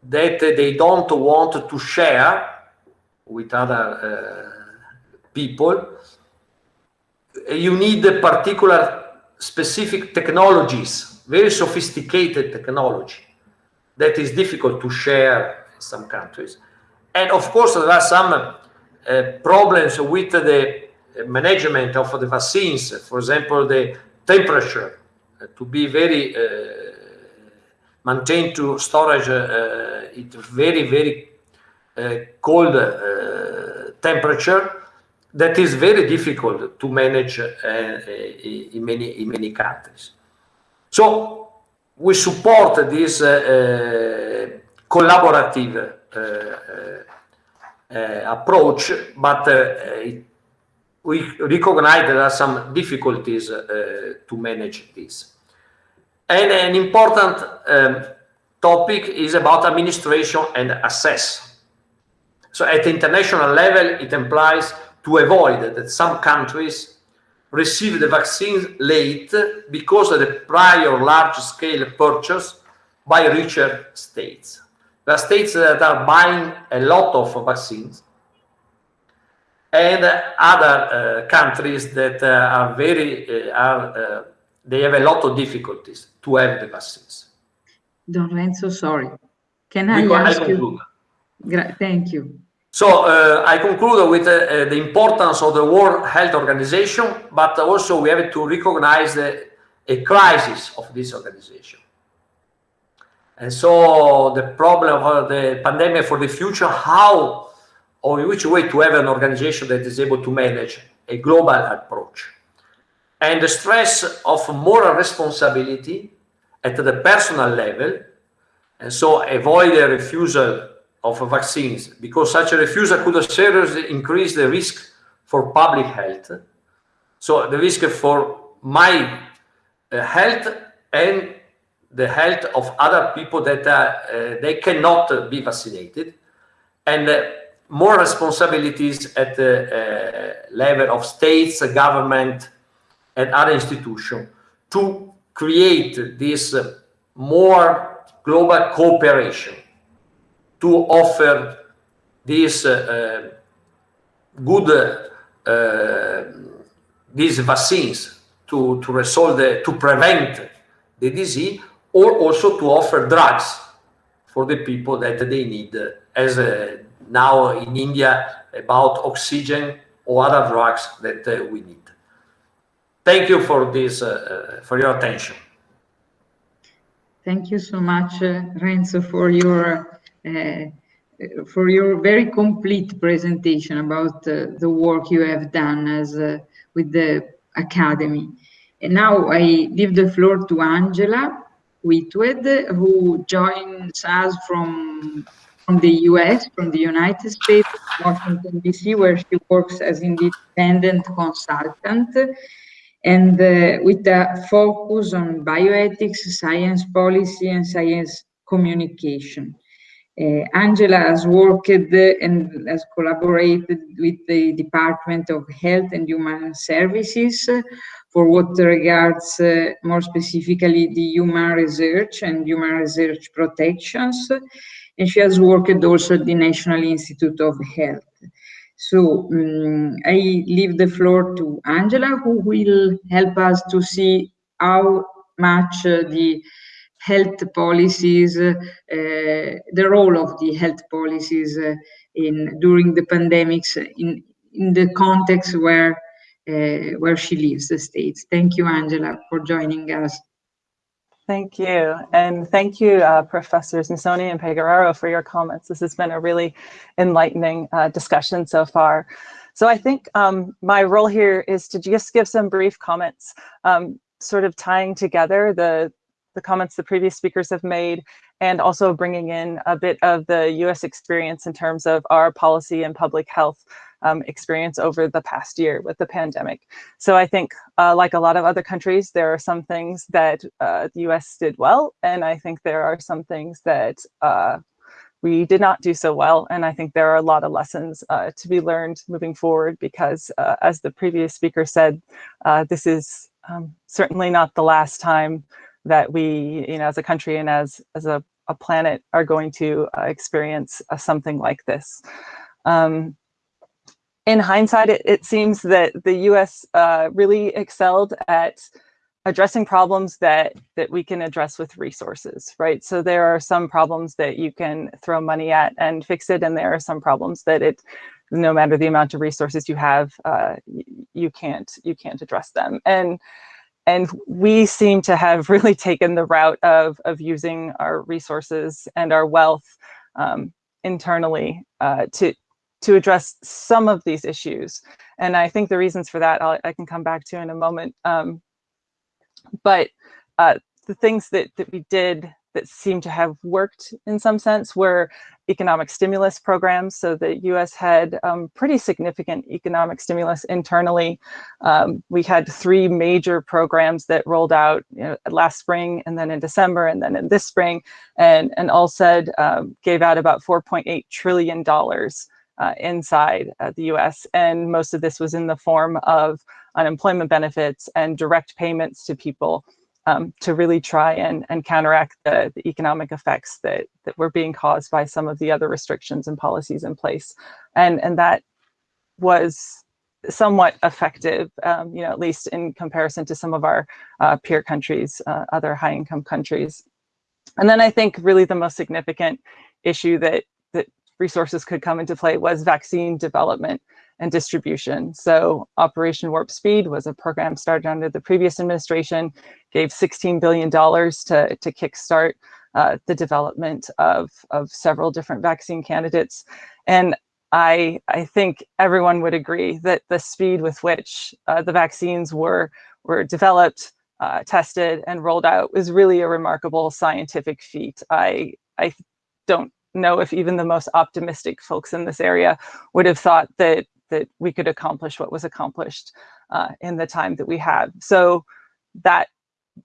that they don't want to share with other uh, people, you need particular specific technologies, very sophisticated technology that is difficult to share in some countries. And of course, there are some uh, problems with the management of the vaccines, for example, the temperature uh, to be very uh, maintained to storage uh, it very, very cold temperature that is very difficult to manage uh, in many in many countries. So we support this uh, uh, collaborative uh, approach, but we recognize there are some difficulties to manage this. And an important um, topic is about administration and access. So at international level, it implies to avoid that some countries receive the vaccines late because of the prior large-scale purchase by richer states. There are states that are buying a lot of vaccines and other uh, countries that uh, are very, uh, are, uh, they have a lot of difficulties to have the vaccines. Don Renzo, sorry. Can I Because ask I you? Thank you. So uh, I conclude with uh, uh, the importance of the World Health Organization, but also we have to recognize the, a crisis of this organization. And so the problem of the pandemic for the future, how or in which way to have an organization that is able to manage a global approach. And the stress of moral responsibility at the personal level, and so avoid a refusal of vaccines, because such a refusal could seriously increase the risk for public health. So the risk for my uh, health and the health of other people that uh, uh, they cannot be vaccinated, and uh, more responsibilities at the uh, level of states, government, and other institutions to create this uh, more global cooperation to offer these uh, uh, good uh, these vaccines to, to resolve the, to prevent the disease or also to offer drugs for the people that they need as uh, now in India about oxygen or other drugs that uh, we need. Thank you for this, uh, uh, for your attention. Thank you so much, uh, Renzo, for your for your very complete presentation about uh, the work you have done as uh, with the academy. And now I give the floor to Angela Whitwed, who joins us from from the US, from the United States, Washington DC, where she works as independent consultant and uh, with a focus on bioethics, science policy, and science communication. Uh, Angela has worked and has collaborated with the Department of Health and Human Services for what regards uh, more specifically the human research and human research protections. And she has worked also at the National Institute of Health. So um, I leave the floor to Angela, who will help us to see how much uh, the health policies, uh, the role of the health policies uh, in during the pandemics in in the context where uh, where she lives, the states. Thank you, Angela, for joining us. Thank you. And thank you, uh, Professors Missoni and Pegoraro for your comments. This has been a really enlightening uh, discussion so far. So I think um, my role here is to just give some brief comments, um, sort of tying together the, the comments the previous speakers have made and also bringing in a bit of the US experience in terms of our policy and public health um, experience over the past year with the pandemic. So I think, uh, like a lot of other countries, there are some things that uh, the US did well, and I think there are some things that uh, we did not do so well. And I think there are a lot of lessons uh, to be learned moving forward because, uh, as the previous speaker said, uh, this is um, certainly not the last time that we, you know, as a country and as, as a, a planet are going to experience something like this. Um, in hindsight, it, it, seems that the US uh, really excelled at addressing problems that that we can address with resources, right? So there are some problems that you can throw money at and fix it, and there are some problems that it, no matter the amount of resources you have, uh, you can't you can't address them. And and we seem to have really taken the route of of using our resources and our wealth um, internally uh, to to address some of these issues. And I think the reasons for that I'll, i can come back to in a moment. Um, but uh, the things that, that we did that seem to have worked in some sense were economic stimulus programs. So the US had um, pretty significant economic stimulus internally. Um, we had three major programs that rolled out you know, last spring and then in December and then in this spring. And, and ULSED um, gave out about $4.8 trillion uh, inside uh, the US. And most of this was in the form of unemployment benefits and direct payments to people um, to really try and, and counteract the, the, economic effects that, that were being caused by some of the other restrictions and policies in place. And, and that was somewhat effective, um, you know, at least in comparison to some of our uh, peer countries, uh, other high income countries. And then I think really the most significant issue that, that resources could come into play was vaccine development and distribution. So Operation Warp Speed was a program started under the previous administration, gave $16 billion to, to kickstart uh, the development of, of several different vaccine candidates. And I, I think everyone would agree that the speed with which uh, the vaccines were, were developed, uh, tested, and rolled out was really a remarkable scientific feat. I, I don't know if even the most optimistic folks in this area would have thought that that we could accomplish what was accomplished uh, in the time that we had. So that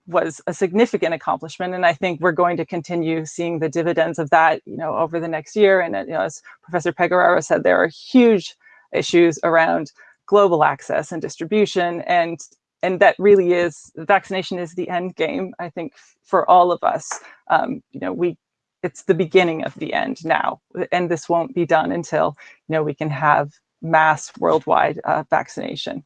was a significant accomplishment. And I think we're going to continue seeing the dividends of that, you know, over the next year. And you know, as Professor Pegoraro said, there are huge issues around global access and distribution. And, and that really is, vaccination is the end game, I think, for all of us. Um, you know, we it's the beginning of the end now. And this won't be done until, you know, we can have mass worldwide uh, vaccination.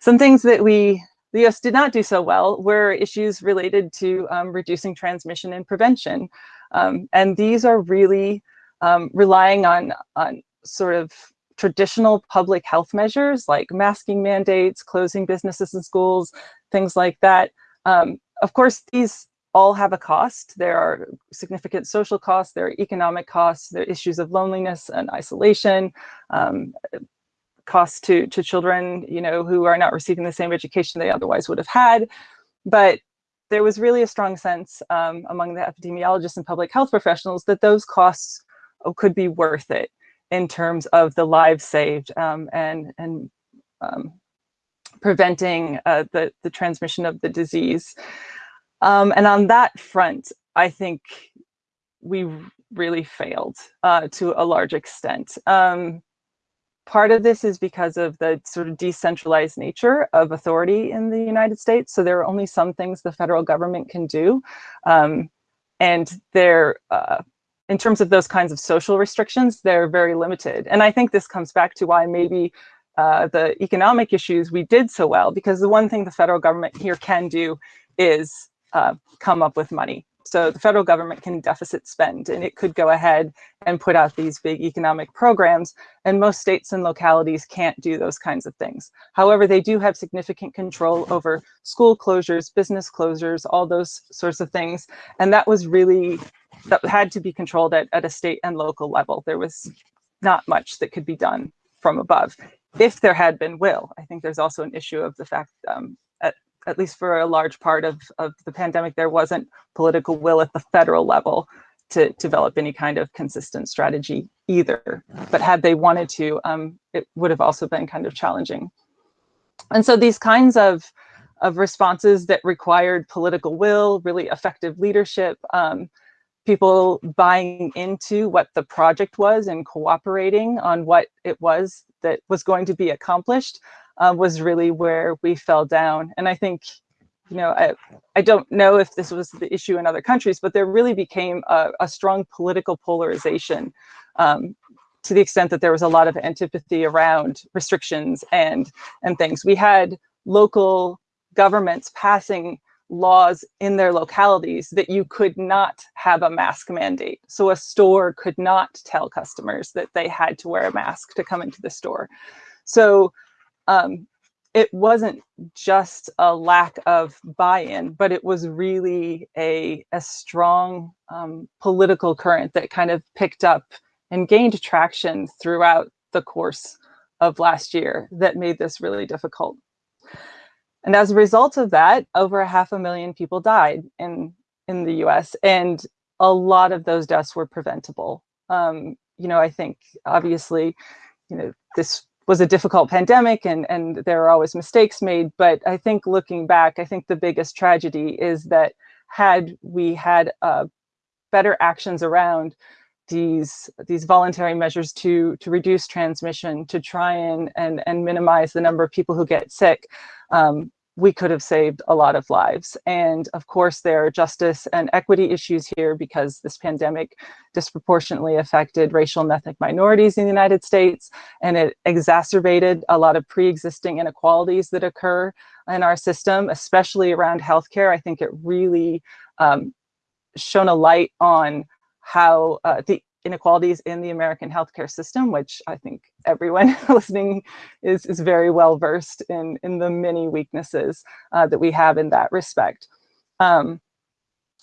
Some things that we, the US did not do so well were issues related to um, reducing transmission and prevention. Um, and these are really um, relying on, on sort of traditional public health measures like masking mandates, closing businesses and schools, things like that. Um, of course, these all have a cost. There are significant social costs, there are economic costs, there are issues of loneliness and isolation, um, costs to, to children, you know, who are not receiving the same education they otherwise would have had. But there was really a strong sense um, among the epidemiologists and public health professionals that those costs could be worth it in terms of the lives saved um, and, and um, preventing uh, the, the transmission of the disease. Um, and on that front, I think we really failed uh, to a large extent. Um, part of this is because of the sort of decentralized nature of authority in the United States. So there are only some things the federal government can do. Um, and they're, uh, in terms of those kinds of social restrictions, they're very limited. And I think this comes back to why maybe uh, the economic issues we did so well, because the one thing the federal government here can do is uh, come up with money. So the federal government can deficit spend and it could go ahead and put out these big economic programs and most states and localities can't do those kinds of things. However, they do have significant control over school closures, business closures, all those sorts of things. And that was really, that had to be controlled at, at a state and local level. There was not much that could be done from above if there had been will. I think there's also an issue of the fact um, at least for a large part of, of the pandemic, there wasn't political will at the federal level to develop any kind of consistent strategy either. But had they wanted to, um, it would have also been kind of challenging. And so these kinds of, of responses that required political will, really effective leadership, um, people buying into what the project was and cooperating on what it was that was going to be accomplished uh, was really where we fell down. And I think, you know, I, I don't know if this was the issue in other countries, but there really became a, a strong political polarization um, to the extent that there was a lot of antipathy around restrictions and, and things. We had local governments passing laws in their localities that you could not have a mask mandate. So a store could not tell customers that they had to wear a mask to come into the store. So um, it wasn't just a lack of buy-in, but it was really a, a strong um, political current that kind of picked up and gained traction throughout the course of last year that made this really difficult. And as a result of that, over a half a million people died in in the US, and a lot of those deaths were preventable. Um, you know, I think obviously, you know, this was a difficult pandemic and, and there are always mistakes made, but I think looking back, I think the biggest tragedy is that had we had uh, better actions around these these voluntary measures to to reduce transmission to try and and and minimize the number of people who get sick um, we could have saved a lot of lives. And of course, there are justice and equity issues here because this pandemic disproportionately affected racial and ethnic minorities in the United States, and it exacerbated a lot of pre-existing inequalities that occur in our system, especially around healthcare. I think it really um, shone a light on how uh, the inequalities in the American healthcare system, which I think everyone listening is, is very well versed in, in the many weaknesses uh, that we have in that respect. Um,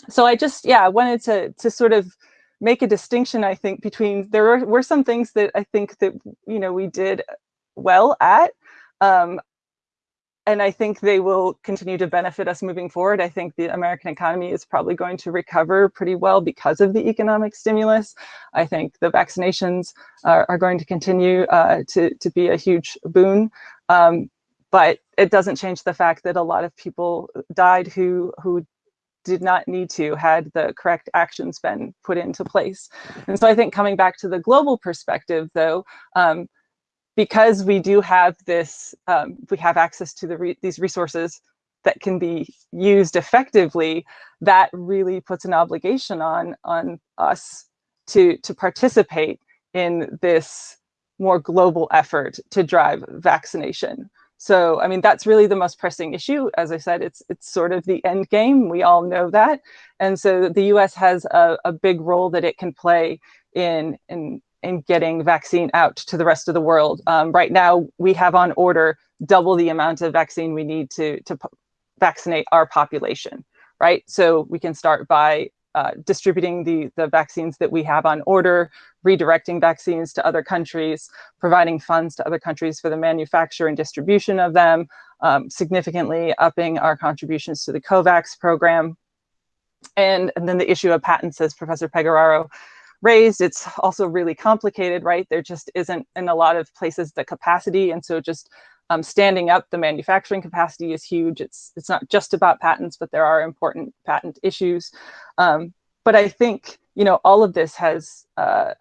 so I just, yeah, I wanted to, to sort of make a distinction, I think, between, there were, were some things that I think that, you know, we did well at. Um, and I think they will continue to benefit us moving forward. I think the American economy is probably going to recover pretty well because of the economic stimulus. I think the vaccinations are, are going to continue uh, to, to be a huge boon. Um, but it doesn't change the fact that a lot of people died who, who did not need to had the correct actions been put into place. And so I think coming back to the global perspective, though, um, because we do have this, um, we have access to the re these resources that can be used effectively, that really puts an obligation on, on us to, to participate in this more global effort to drive vaccination. So, I mean, that's really the most pressing issue. As I said, it's it's sort of the end game. We all know that. And so the US has a, a big role that it can play in, in in getting vaccine out to the rest of the world. Um, right now, we have on order double the amount of vaccine we need to, to vaccinate our population, right? So we can start by uh, distributing the, the vaccines that we have on order, redirecting vaccines to other countries, providing funds to other countries for the manufacture and distribution of them, um, significantly upping our contributions to the COVAX program. And, and then the issue of patents, as Professor Pegoraro raised. It's also really complicated, right? There just isn't in a lot of places the capacity. And so just um, standing up the manufacturing capacity is huge. It's, it's not just about patents, but there are important patent issues. Um, but I think, you know, all of this has, uh,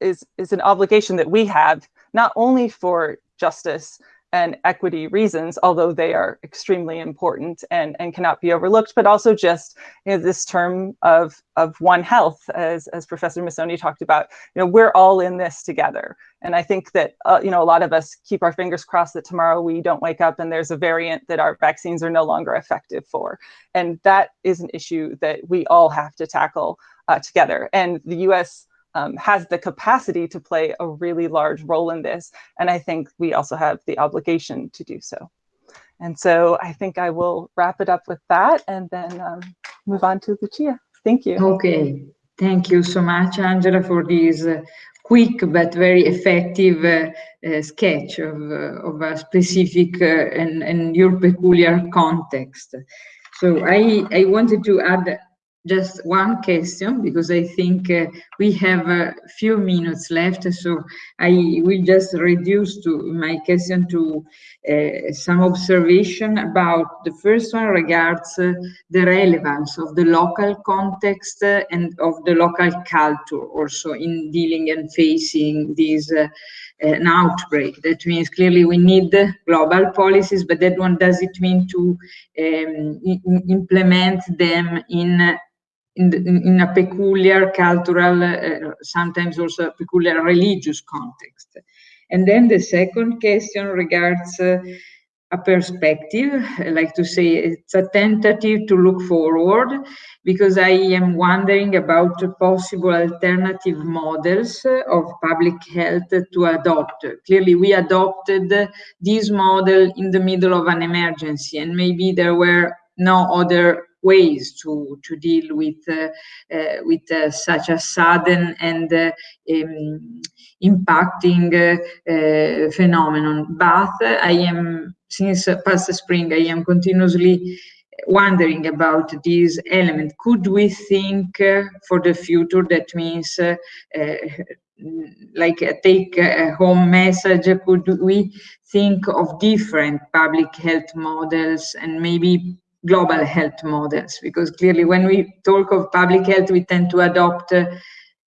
is, is an obligation that we have, not only for justice and equity reasons, although they are extremely important and, and cannot be overlooked, but also just you know, this term of, of one health, as, as Professor Missoni talked about, you know, we're all in this together. And I think that, uh, you know, a lot of us keep our fingers crossed that tomorrow we don't wake up and there's a variant that our vaccines are no longer effective for. And that is an issue that we all have to tackle uh, together. And the US um, has the capacity to play a really large role in this. And I think we also have the obligation to do so. And so I think I will wrap it up with that and then um, move on to Lucia. Thank you. Okay. Thank you so much, Angela, for this uh, quick but very effective uh, uh, sketch of, uh, of a specific uh, and, and your peculiar context. So I, I wanted to add just one question because I think uh, we have a few minutes left. So I will just reduce to my question to uh, some observation about the first one regards uh, the relevance of the local context uh, and of the local culture also in dealing and facing this uh, an outbreak. That means clearly we need global policies, but that one does it mean to um, implement them in in, the, in, a peculiar cultural, uh, sometimes also a peculiar religious context. And then the second question regards uh, a perspective, I like to say it's a tentative to look forward because I am wondering about possible alternative models of public health to adopt. Clearly, we adopted this model in the middle of an emergency and maybe there were no other ways to to deal with uh, uh, with uh, such a sudden and um, impacting phenomenon. But I am since past spring I am continuously wondering about this element. Could we think uh, for the future that means uh, uh, like a take home message, could we think of different public health models and maybe global health models? Because clearly when we talk of public health, we tend to adopt uh,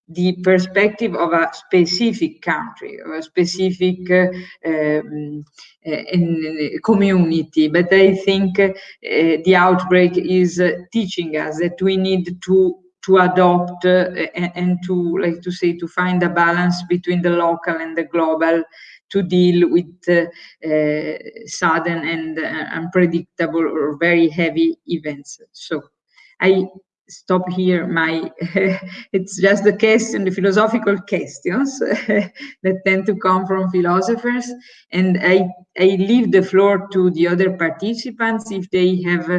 the perspective of a specific country, of a specific uh, um, uh, community. But I think uh, the outbreak is uh, teaching us that we need to to adopt uh, and, and, to like to say to find a balance between the local and the global to deal with uh, uh, sudden and unpredictable or very heavy events. So i stop here my it's just the question the philosophical questions that tend to come from philosophers. And i i leave the floor to the other participants if they have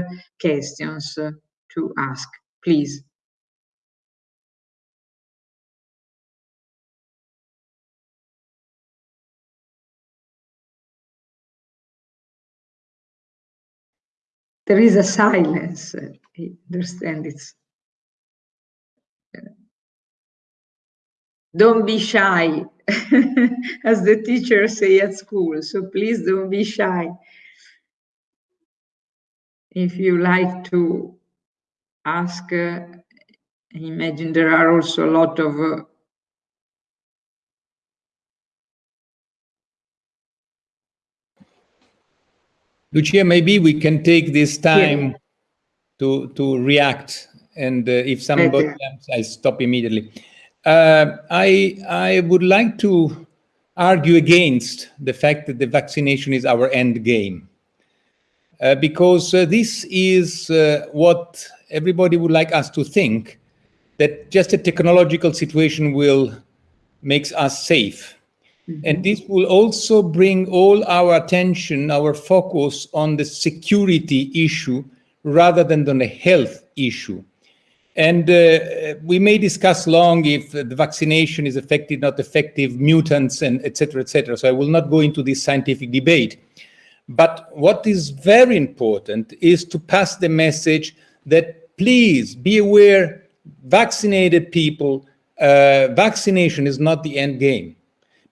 questions to ask please there is a silence. I understand it's. Don't be shy, as the teachers say at school. So please don't be shy. If you like to ask, uh, imagine there are also a lot of uh, Lucia, maybe we can take this time yeah. to to react, and uh, if somebody comes, I stop immediately. Uh, I I would like to argue against the fact that the vaccination is our end game, uh, because uh, this is uh, what everybody would like us to think that just a technological situation will makes us safe Mm-hmm. And this will also bring all our attention, our focus on the security issue rather than on the health issue. And uh, we may discuss long if the vaccination is effective, not effective, mutants, and etc., etc. So I will not go into this scientific debate. But what is very important is to pass the message that please be aware, vaccinated people, uh, vaccination is not the end game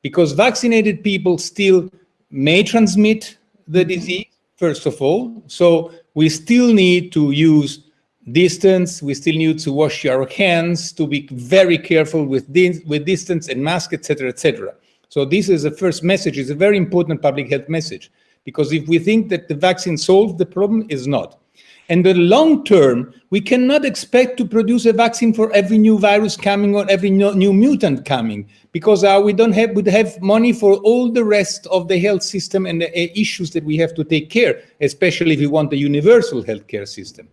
because vaccinated people still may transmit the disease, first of all. So we still need to use distance. We still need to wash our hands, to be very careful with, with distance and mask, etc., etc. So this is the first message. It's a very important public health message because if we think that the vaccine solved the problem, is not. And the long term, we cannot expect to produce a vaccine for every new virus coming or every new mutant coming, because uh, we don't have would have money for all the rest of the health system and the uh, issues that we have to take care, especially if we want a universal healthcare system.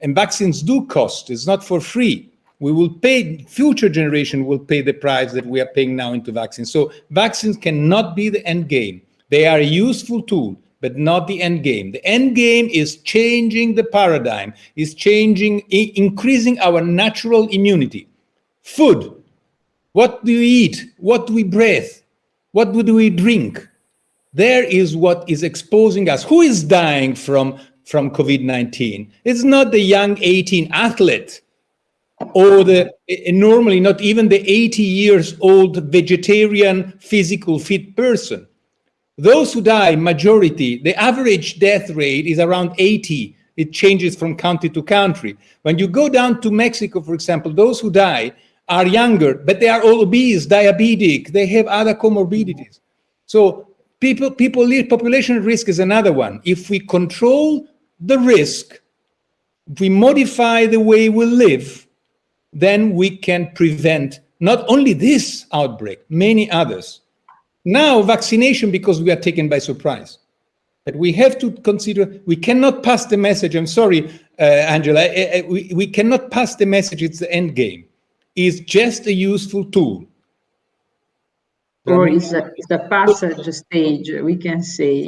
And vaccines do cost; it's not for free. We will pay, future generation will pay the price that we are paying now into vaccines. So vaccines cannot be the end game. They are a useful tool but not the end game. The end game is changing the paradigm, is changing, increasing our natural immunity. Food. What do we eat? What do we breathe? What do we drink? There is what is exposing us. Who is dying from, from COVID-19? It's not the young 18 athlete or the normally not even the 80 years old vegetarian physical fit person those who die, majority, the average death rate is around 80. It changes from country to country. When you go down to Mexico, for example, those who die are younger, but they are all obese, diabetic, they have other comorbidities. So people, people live, population risk is another one. If we control the risk, if we modify the way we live, then we can prevent not only this outbreak, many others. Now vaccination because we are taken by surprise. But we have to consider, we cannot pass the message, I'm sorry, uh, Angela, uh, we, we cannot pass the message it's the end game. It's just a useful tool. Or it's a, it's a passage stage, we can say.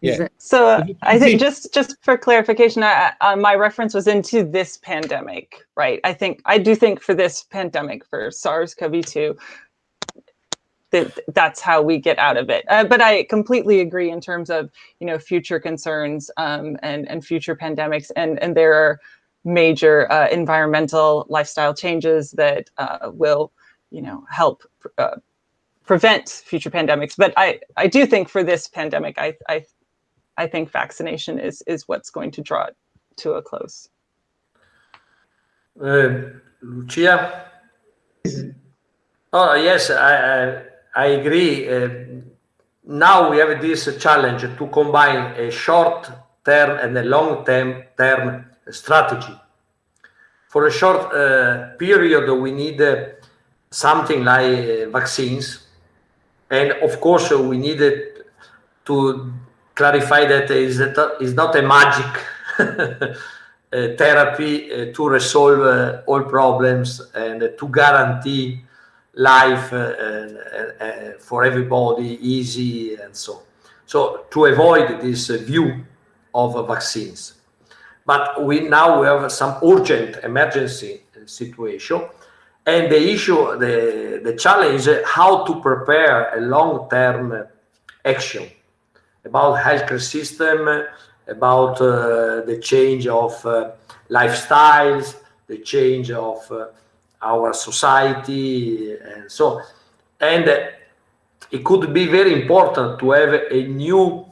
Yeah. So uh, I think just just for clarification, I, uh, my reference was into this pandemic, right? I think I do think for this pandemic for SARS-CoV-2, that that's how we get out of it. Uh, but I completely agree in terms of you know future concerns um, and and future pandemics, and and there are major uh, environmental lifestyle changes that uh, will you know help uh, prevent future pandemics. But I I do think for this pandemic, I I I think vaccination is is what's going to draw it to a close. Uh, Lucia. Oh yes, I, I I agree. Uh, now we have this challenge to combine a short term and a long term strategy. For a short uh, period, we need uh, something like uh, vaccines, and of course, we needed to clarify that is is not a magic therapy to resolve all problems and to guarantee life uh, uh, uh, for everybody easy and so. So to avoid this view of vaccines. But we now we have some urgent emergency situation. And the issue the the challenge is how to prepare a long-term action about healthcare system about uh, the change of uh, lifestyles the change of our society and so and it could be very important to have a new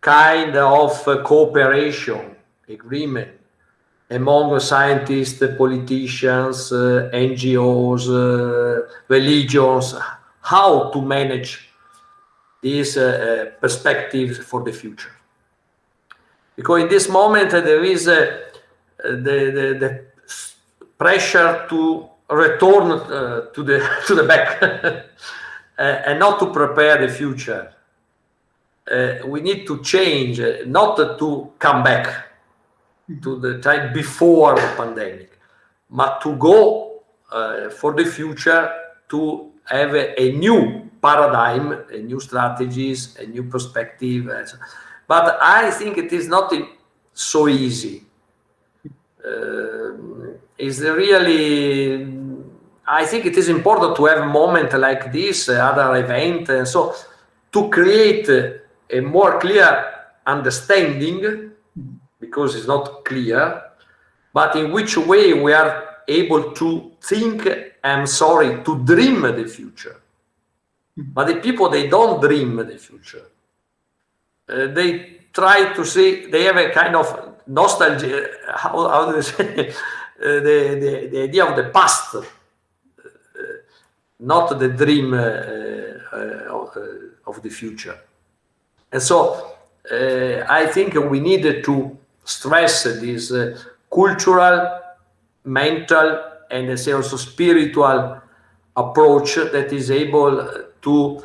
kind of cooperation agreement among scientists, politicians, uh, NGOs, uh, religions, how to manage these uh, perspectives for the future. Because in this moment there is the, the, the pressure to return uh, to the to the back and not to prepare the future. Uh, we need to change, uh, not to come back to the time before the pandemic, but to go uh, for the future to have a, a, new paradigm, a new strategies, a new perspective. But I think it is not so easy. Uh, it's really I think it is important to have a moment like this, uh, other event, and so to create a more clear understanding, because it's not clear, but in which way we are able to think, I'm sorry, to dream the future. But the people, they don't dream the future. Uh, they try to see, they have a kind of nostalgia, how, how do they say, uh, the, the, the idea of the past not the dream uh, of, of, the future. And so I think we need to stress this cultural, mental, and I say also spiritual approach that is able to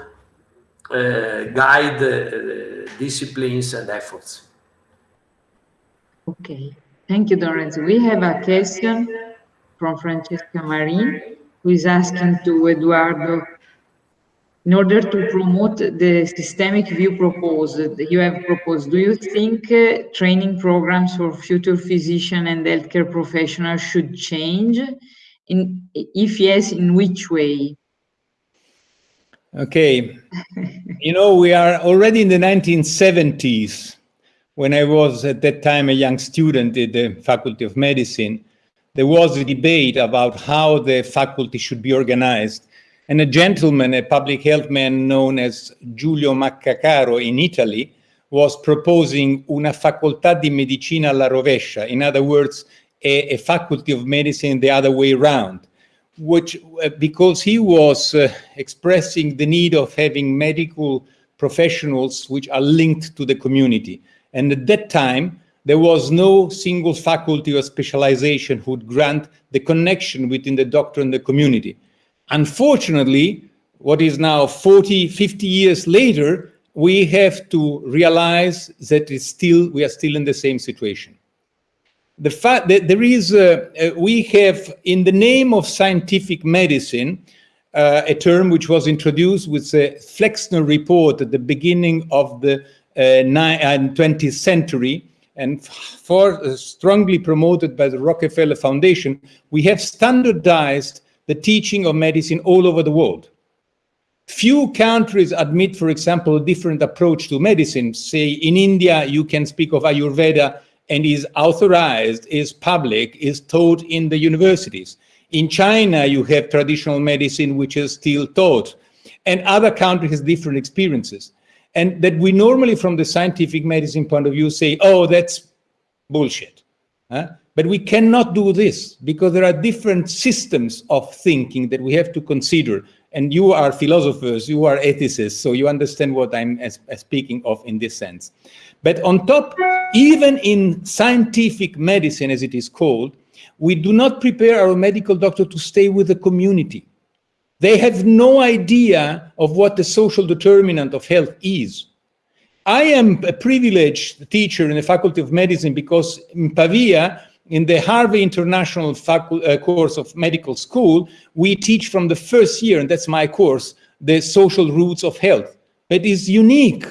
uh, guide uh, disciplines and efforts. Okay, thank you, Lorenzo. We have a question from Francesca Marie who is asking to Eduardo, in order to promote the systemic view proposed, you have proposed, do you think uh, training programs for future physician and healthcare professionals should change? In, if yes, in which way? Okay. you know, we are already in the 1970s when I was at that time a young student at the Faculty of Medicine there was a debate about how the faculty should be organized. And a gentleman, a public health man known as Giulio Maccacaro in Italy, was proposing una facoltà di medicina alla rovescia. In other words, a, a faculty of medicine the other way around, which uh, because he was uh, expressing the need of having medical professionals which are linked to the community. And at that time, there was no single faculty or specialization who would grant the connection between the doctor and the community. Unfortunately, what is now 40, 50 years later, we have to realize that it's still, we are still in the same situation. The fact that there is, we have in the name of scientific medicine, uh, a term which was introduced with the Flexner report at the beginning of the 20th uh, century, and for uh, strongly promoted by the Rockefeller Foundation, we have standardized the teaching of medicine all over the world. Few countries admit, for example, a different approach to medicine. Say in India, you can speak of Ayurveda and is authorized, is public, is taught in the universities. In China, you have traditional medicine, which is still taught. And other countries have different experiences. And that we normally, from the scientific medicine point of view, say, oh, that's bullshit. Huh? But we cannot do this because there are different systems of thinking that we have to consider. And you are philosophers, you are ethicists, so you understand what I'm as, as speaking of in this sense. But on top, even in scientific medicine, as it is called, we do not prepare our medical doctor to stay with the community. They have no idea of what the social determinant of health is. I am a privileged teacher in the Faculty of Medicine because in Pavia, in the Harvey International uh, course of medical school, we teach from the first year, and that's my course, the social roots of health. It is unique.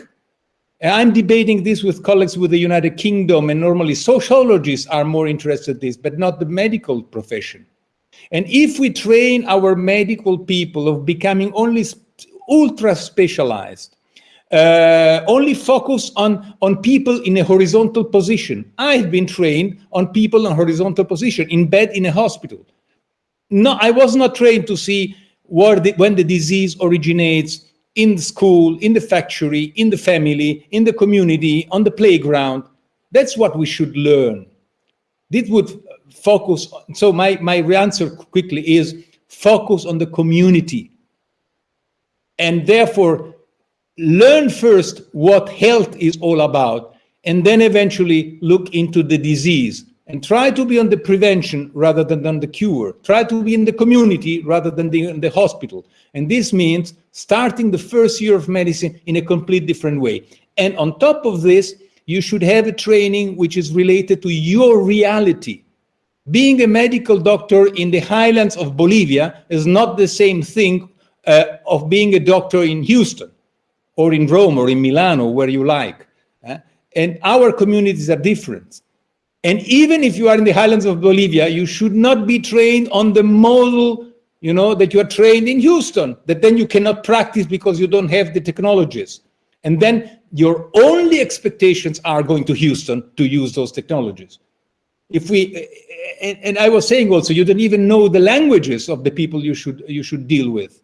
I'm debating this with colleagues with the United Kingdom, and normally sociologists are more interested in this, but not the medical profession. And if we train our medical people of becoming only ultra specialized, uh, only focus on, on people in a horizontal position. I've been trained on people in horizontal position, in bed in a hospital. No, I was not trained to see where the, when the disease originates in the school, in the factory, in the family, in the community, on the playground. That's what we should learn. This would focus. So my, my answer quickly is focus on the community. And therefore, learn first what health is all about, and then eventually look into the disease and try to be on the prevention rather than on the cure. Try to be in the community rather than the, in the hospital. And this means starting the first year of medicine in a complete different way. And on top of this, you should have a training which is related to your reality. Being a medical doctor in the highlands of Bolivia is not the same thing uh, of being a doctor in Houston or in Rome or in Milano, where you like. Uh, and our communities are different. And even if you are in the highlands of Bolivia, you should not be trained on the model, you know, that you are trained in Houston, that then you cannot practice because you don't have the technologies. And then your only expectations are going to Houston to use those technologies. If we, and, and I was saying also, you don't even know the languages of the people you should, you should deal with.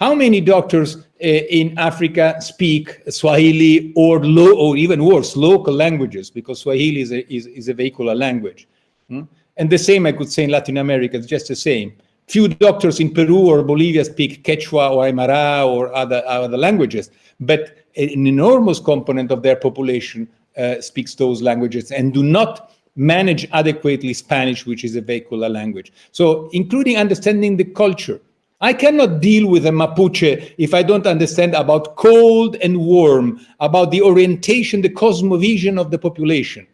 How many doctors uh, in Africa speak Swahili or, low, or even worse, local languages? Because Swahili is a, is, is a vehicular language. Hmm? And the same I could say in Latin America, it's just the same. Few doctors in Peru or Bolivia speak Quechua or Aymara or other, other languages, but an enormous component of their population uh, speaks those languages and do not manage adequately Spanish, which is a vehicular language. So including understanding the culture, I cannot deal with a Mapuche if I don't understand about cold and warm, about the orientation, the cosmovision of the population.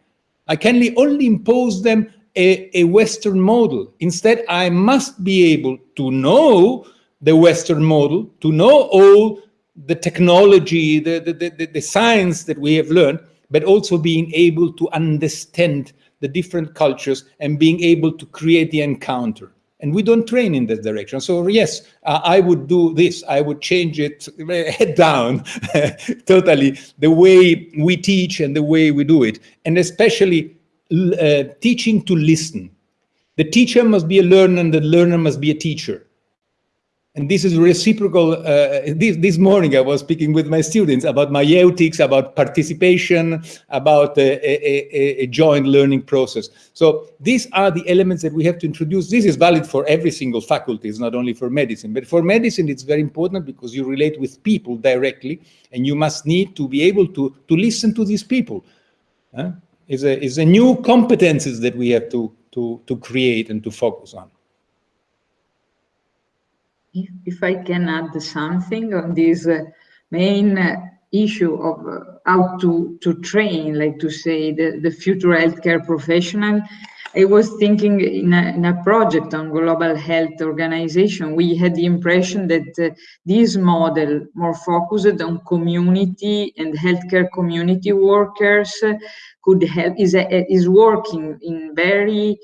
I can only impose them a, a Western model. Instead, I must be able to know the Western model, to know all the technology, the, the, the, the science that we have learned, but also being able to understand the different cultures and being able to create the encounter and we don't train in that direction. So yes, uh, I would do this. I would change it head down totally the way we teach and the way we do it, and especially uh, teaching to listen. The teacher must be a learner, and the learner must be a teacher and this is reciprocal. Uh, this, this morning, I was speaking with my students about maieutics, about participation, about a, a, a, joint learning process. So these are the elements that we have to introduce. This is valid for every single faculty, it's not only for medicine. But for medicine, it's very important because you relate with people directly, and you must need to be able to, to listen to these people. Uh, it's, a, it's a new competences that we have to, to, to create and to focus on. If, if I can add something on this uh, main uh, issue of uh, how to, to train, like to say, the, the future healthcare professional, I was thinking in a, in a, project on global health organization, we had the impression that uh, this model, more focused on community and healthcare community workers, uh, could help, is, uh, is working in very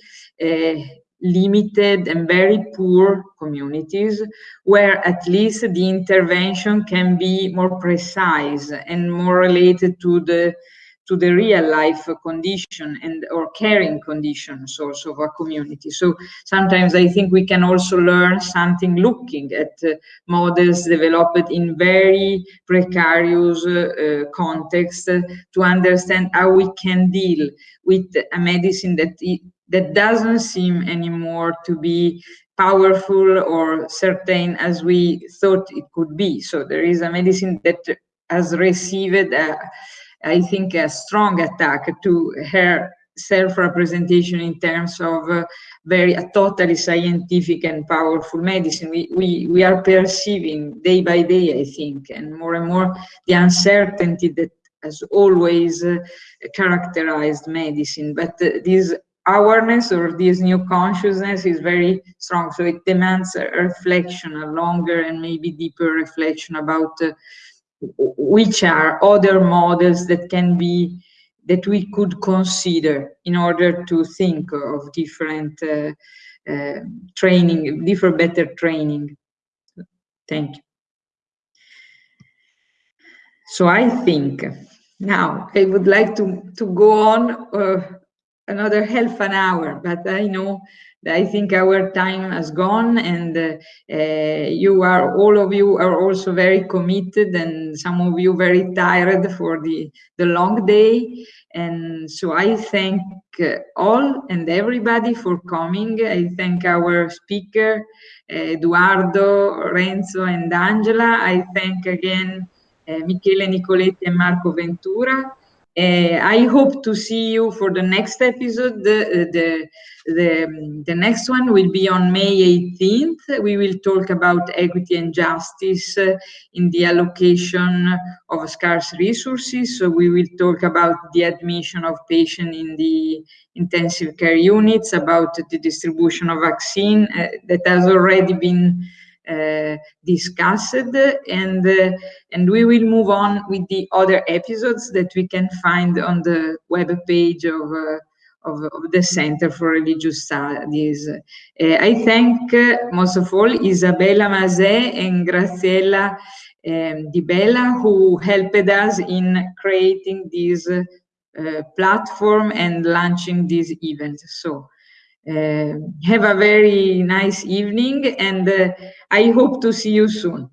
limited and very poor communities where at least the intervention can be more precise and more related to the to the real life condition and or caring conditions also of a community. So sometimes I think we can also learn something looking at uh, models developed in very precarious uh, context uh, to understand how we can deal with a medicine that that doesn't seem anymore to be powerful or certain as we thought it could be. So there is a medicine that has received a, I think, a strong attack to her self-representation in terms of uh, very a totally scientific and powerful medicine. We, we, we are perceiving day by day, I think, and more and more the uncertainty that has always uh, characterized medicine. But uh, this awareness or this new consciousness is very strong. So it demands a reflection, a longer and maybe deeper reflection about uh, which are other models that can be that we could consider in order to think of different uh, uh, training, different better training. Thank you. So I think now I would like to, to go on uh, another half an hour, but I know that I think our time has gone and uh, uh, you are, all of you are also very committed and some of you very tired for the, the long day. And so I thank uh, all and everybody for coming. I thank our speaker, uh, Eduardo, Renzo and Angela. I thank again uh, Michele Nicoletti and Marco Ventura. Uh, I hope to see you for the next episode. The, the, the, the, next one will be on May 18th. We will talk about equity and justice uh, in the allocation of scarce resources. So we will talk about the admission of patients in the intensive care units, about the distribution of vaccine uh, that has already been uh, discussed and uh, and we will move on with the other episodes that we can find on the web page of uh, of, of, the Center for Religious Studies. Uh, I thank uh, most of all Isabella Mazet and Graziella um, Di Bella who helped us in creating this uh, platform and launching this event. So uh, have a very nice evening and uh, I hope to see you soon.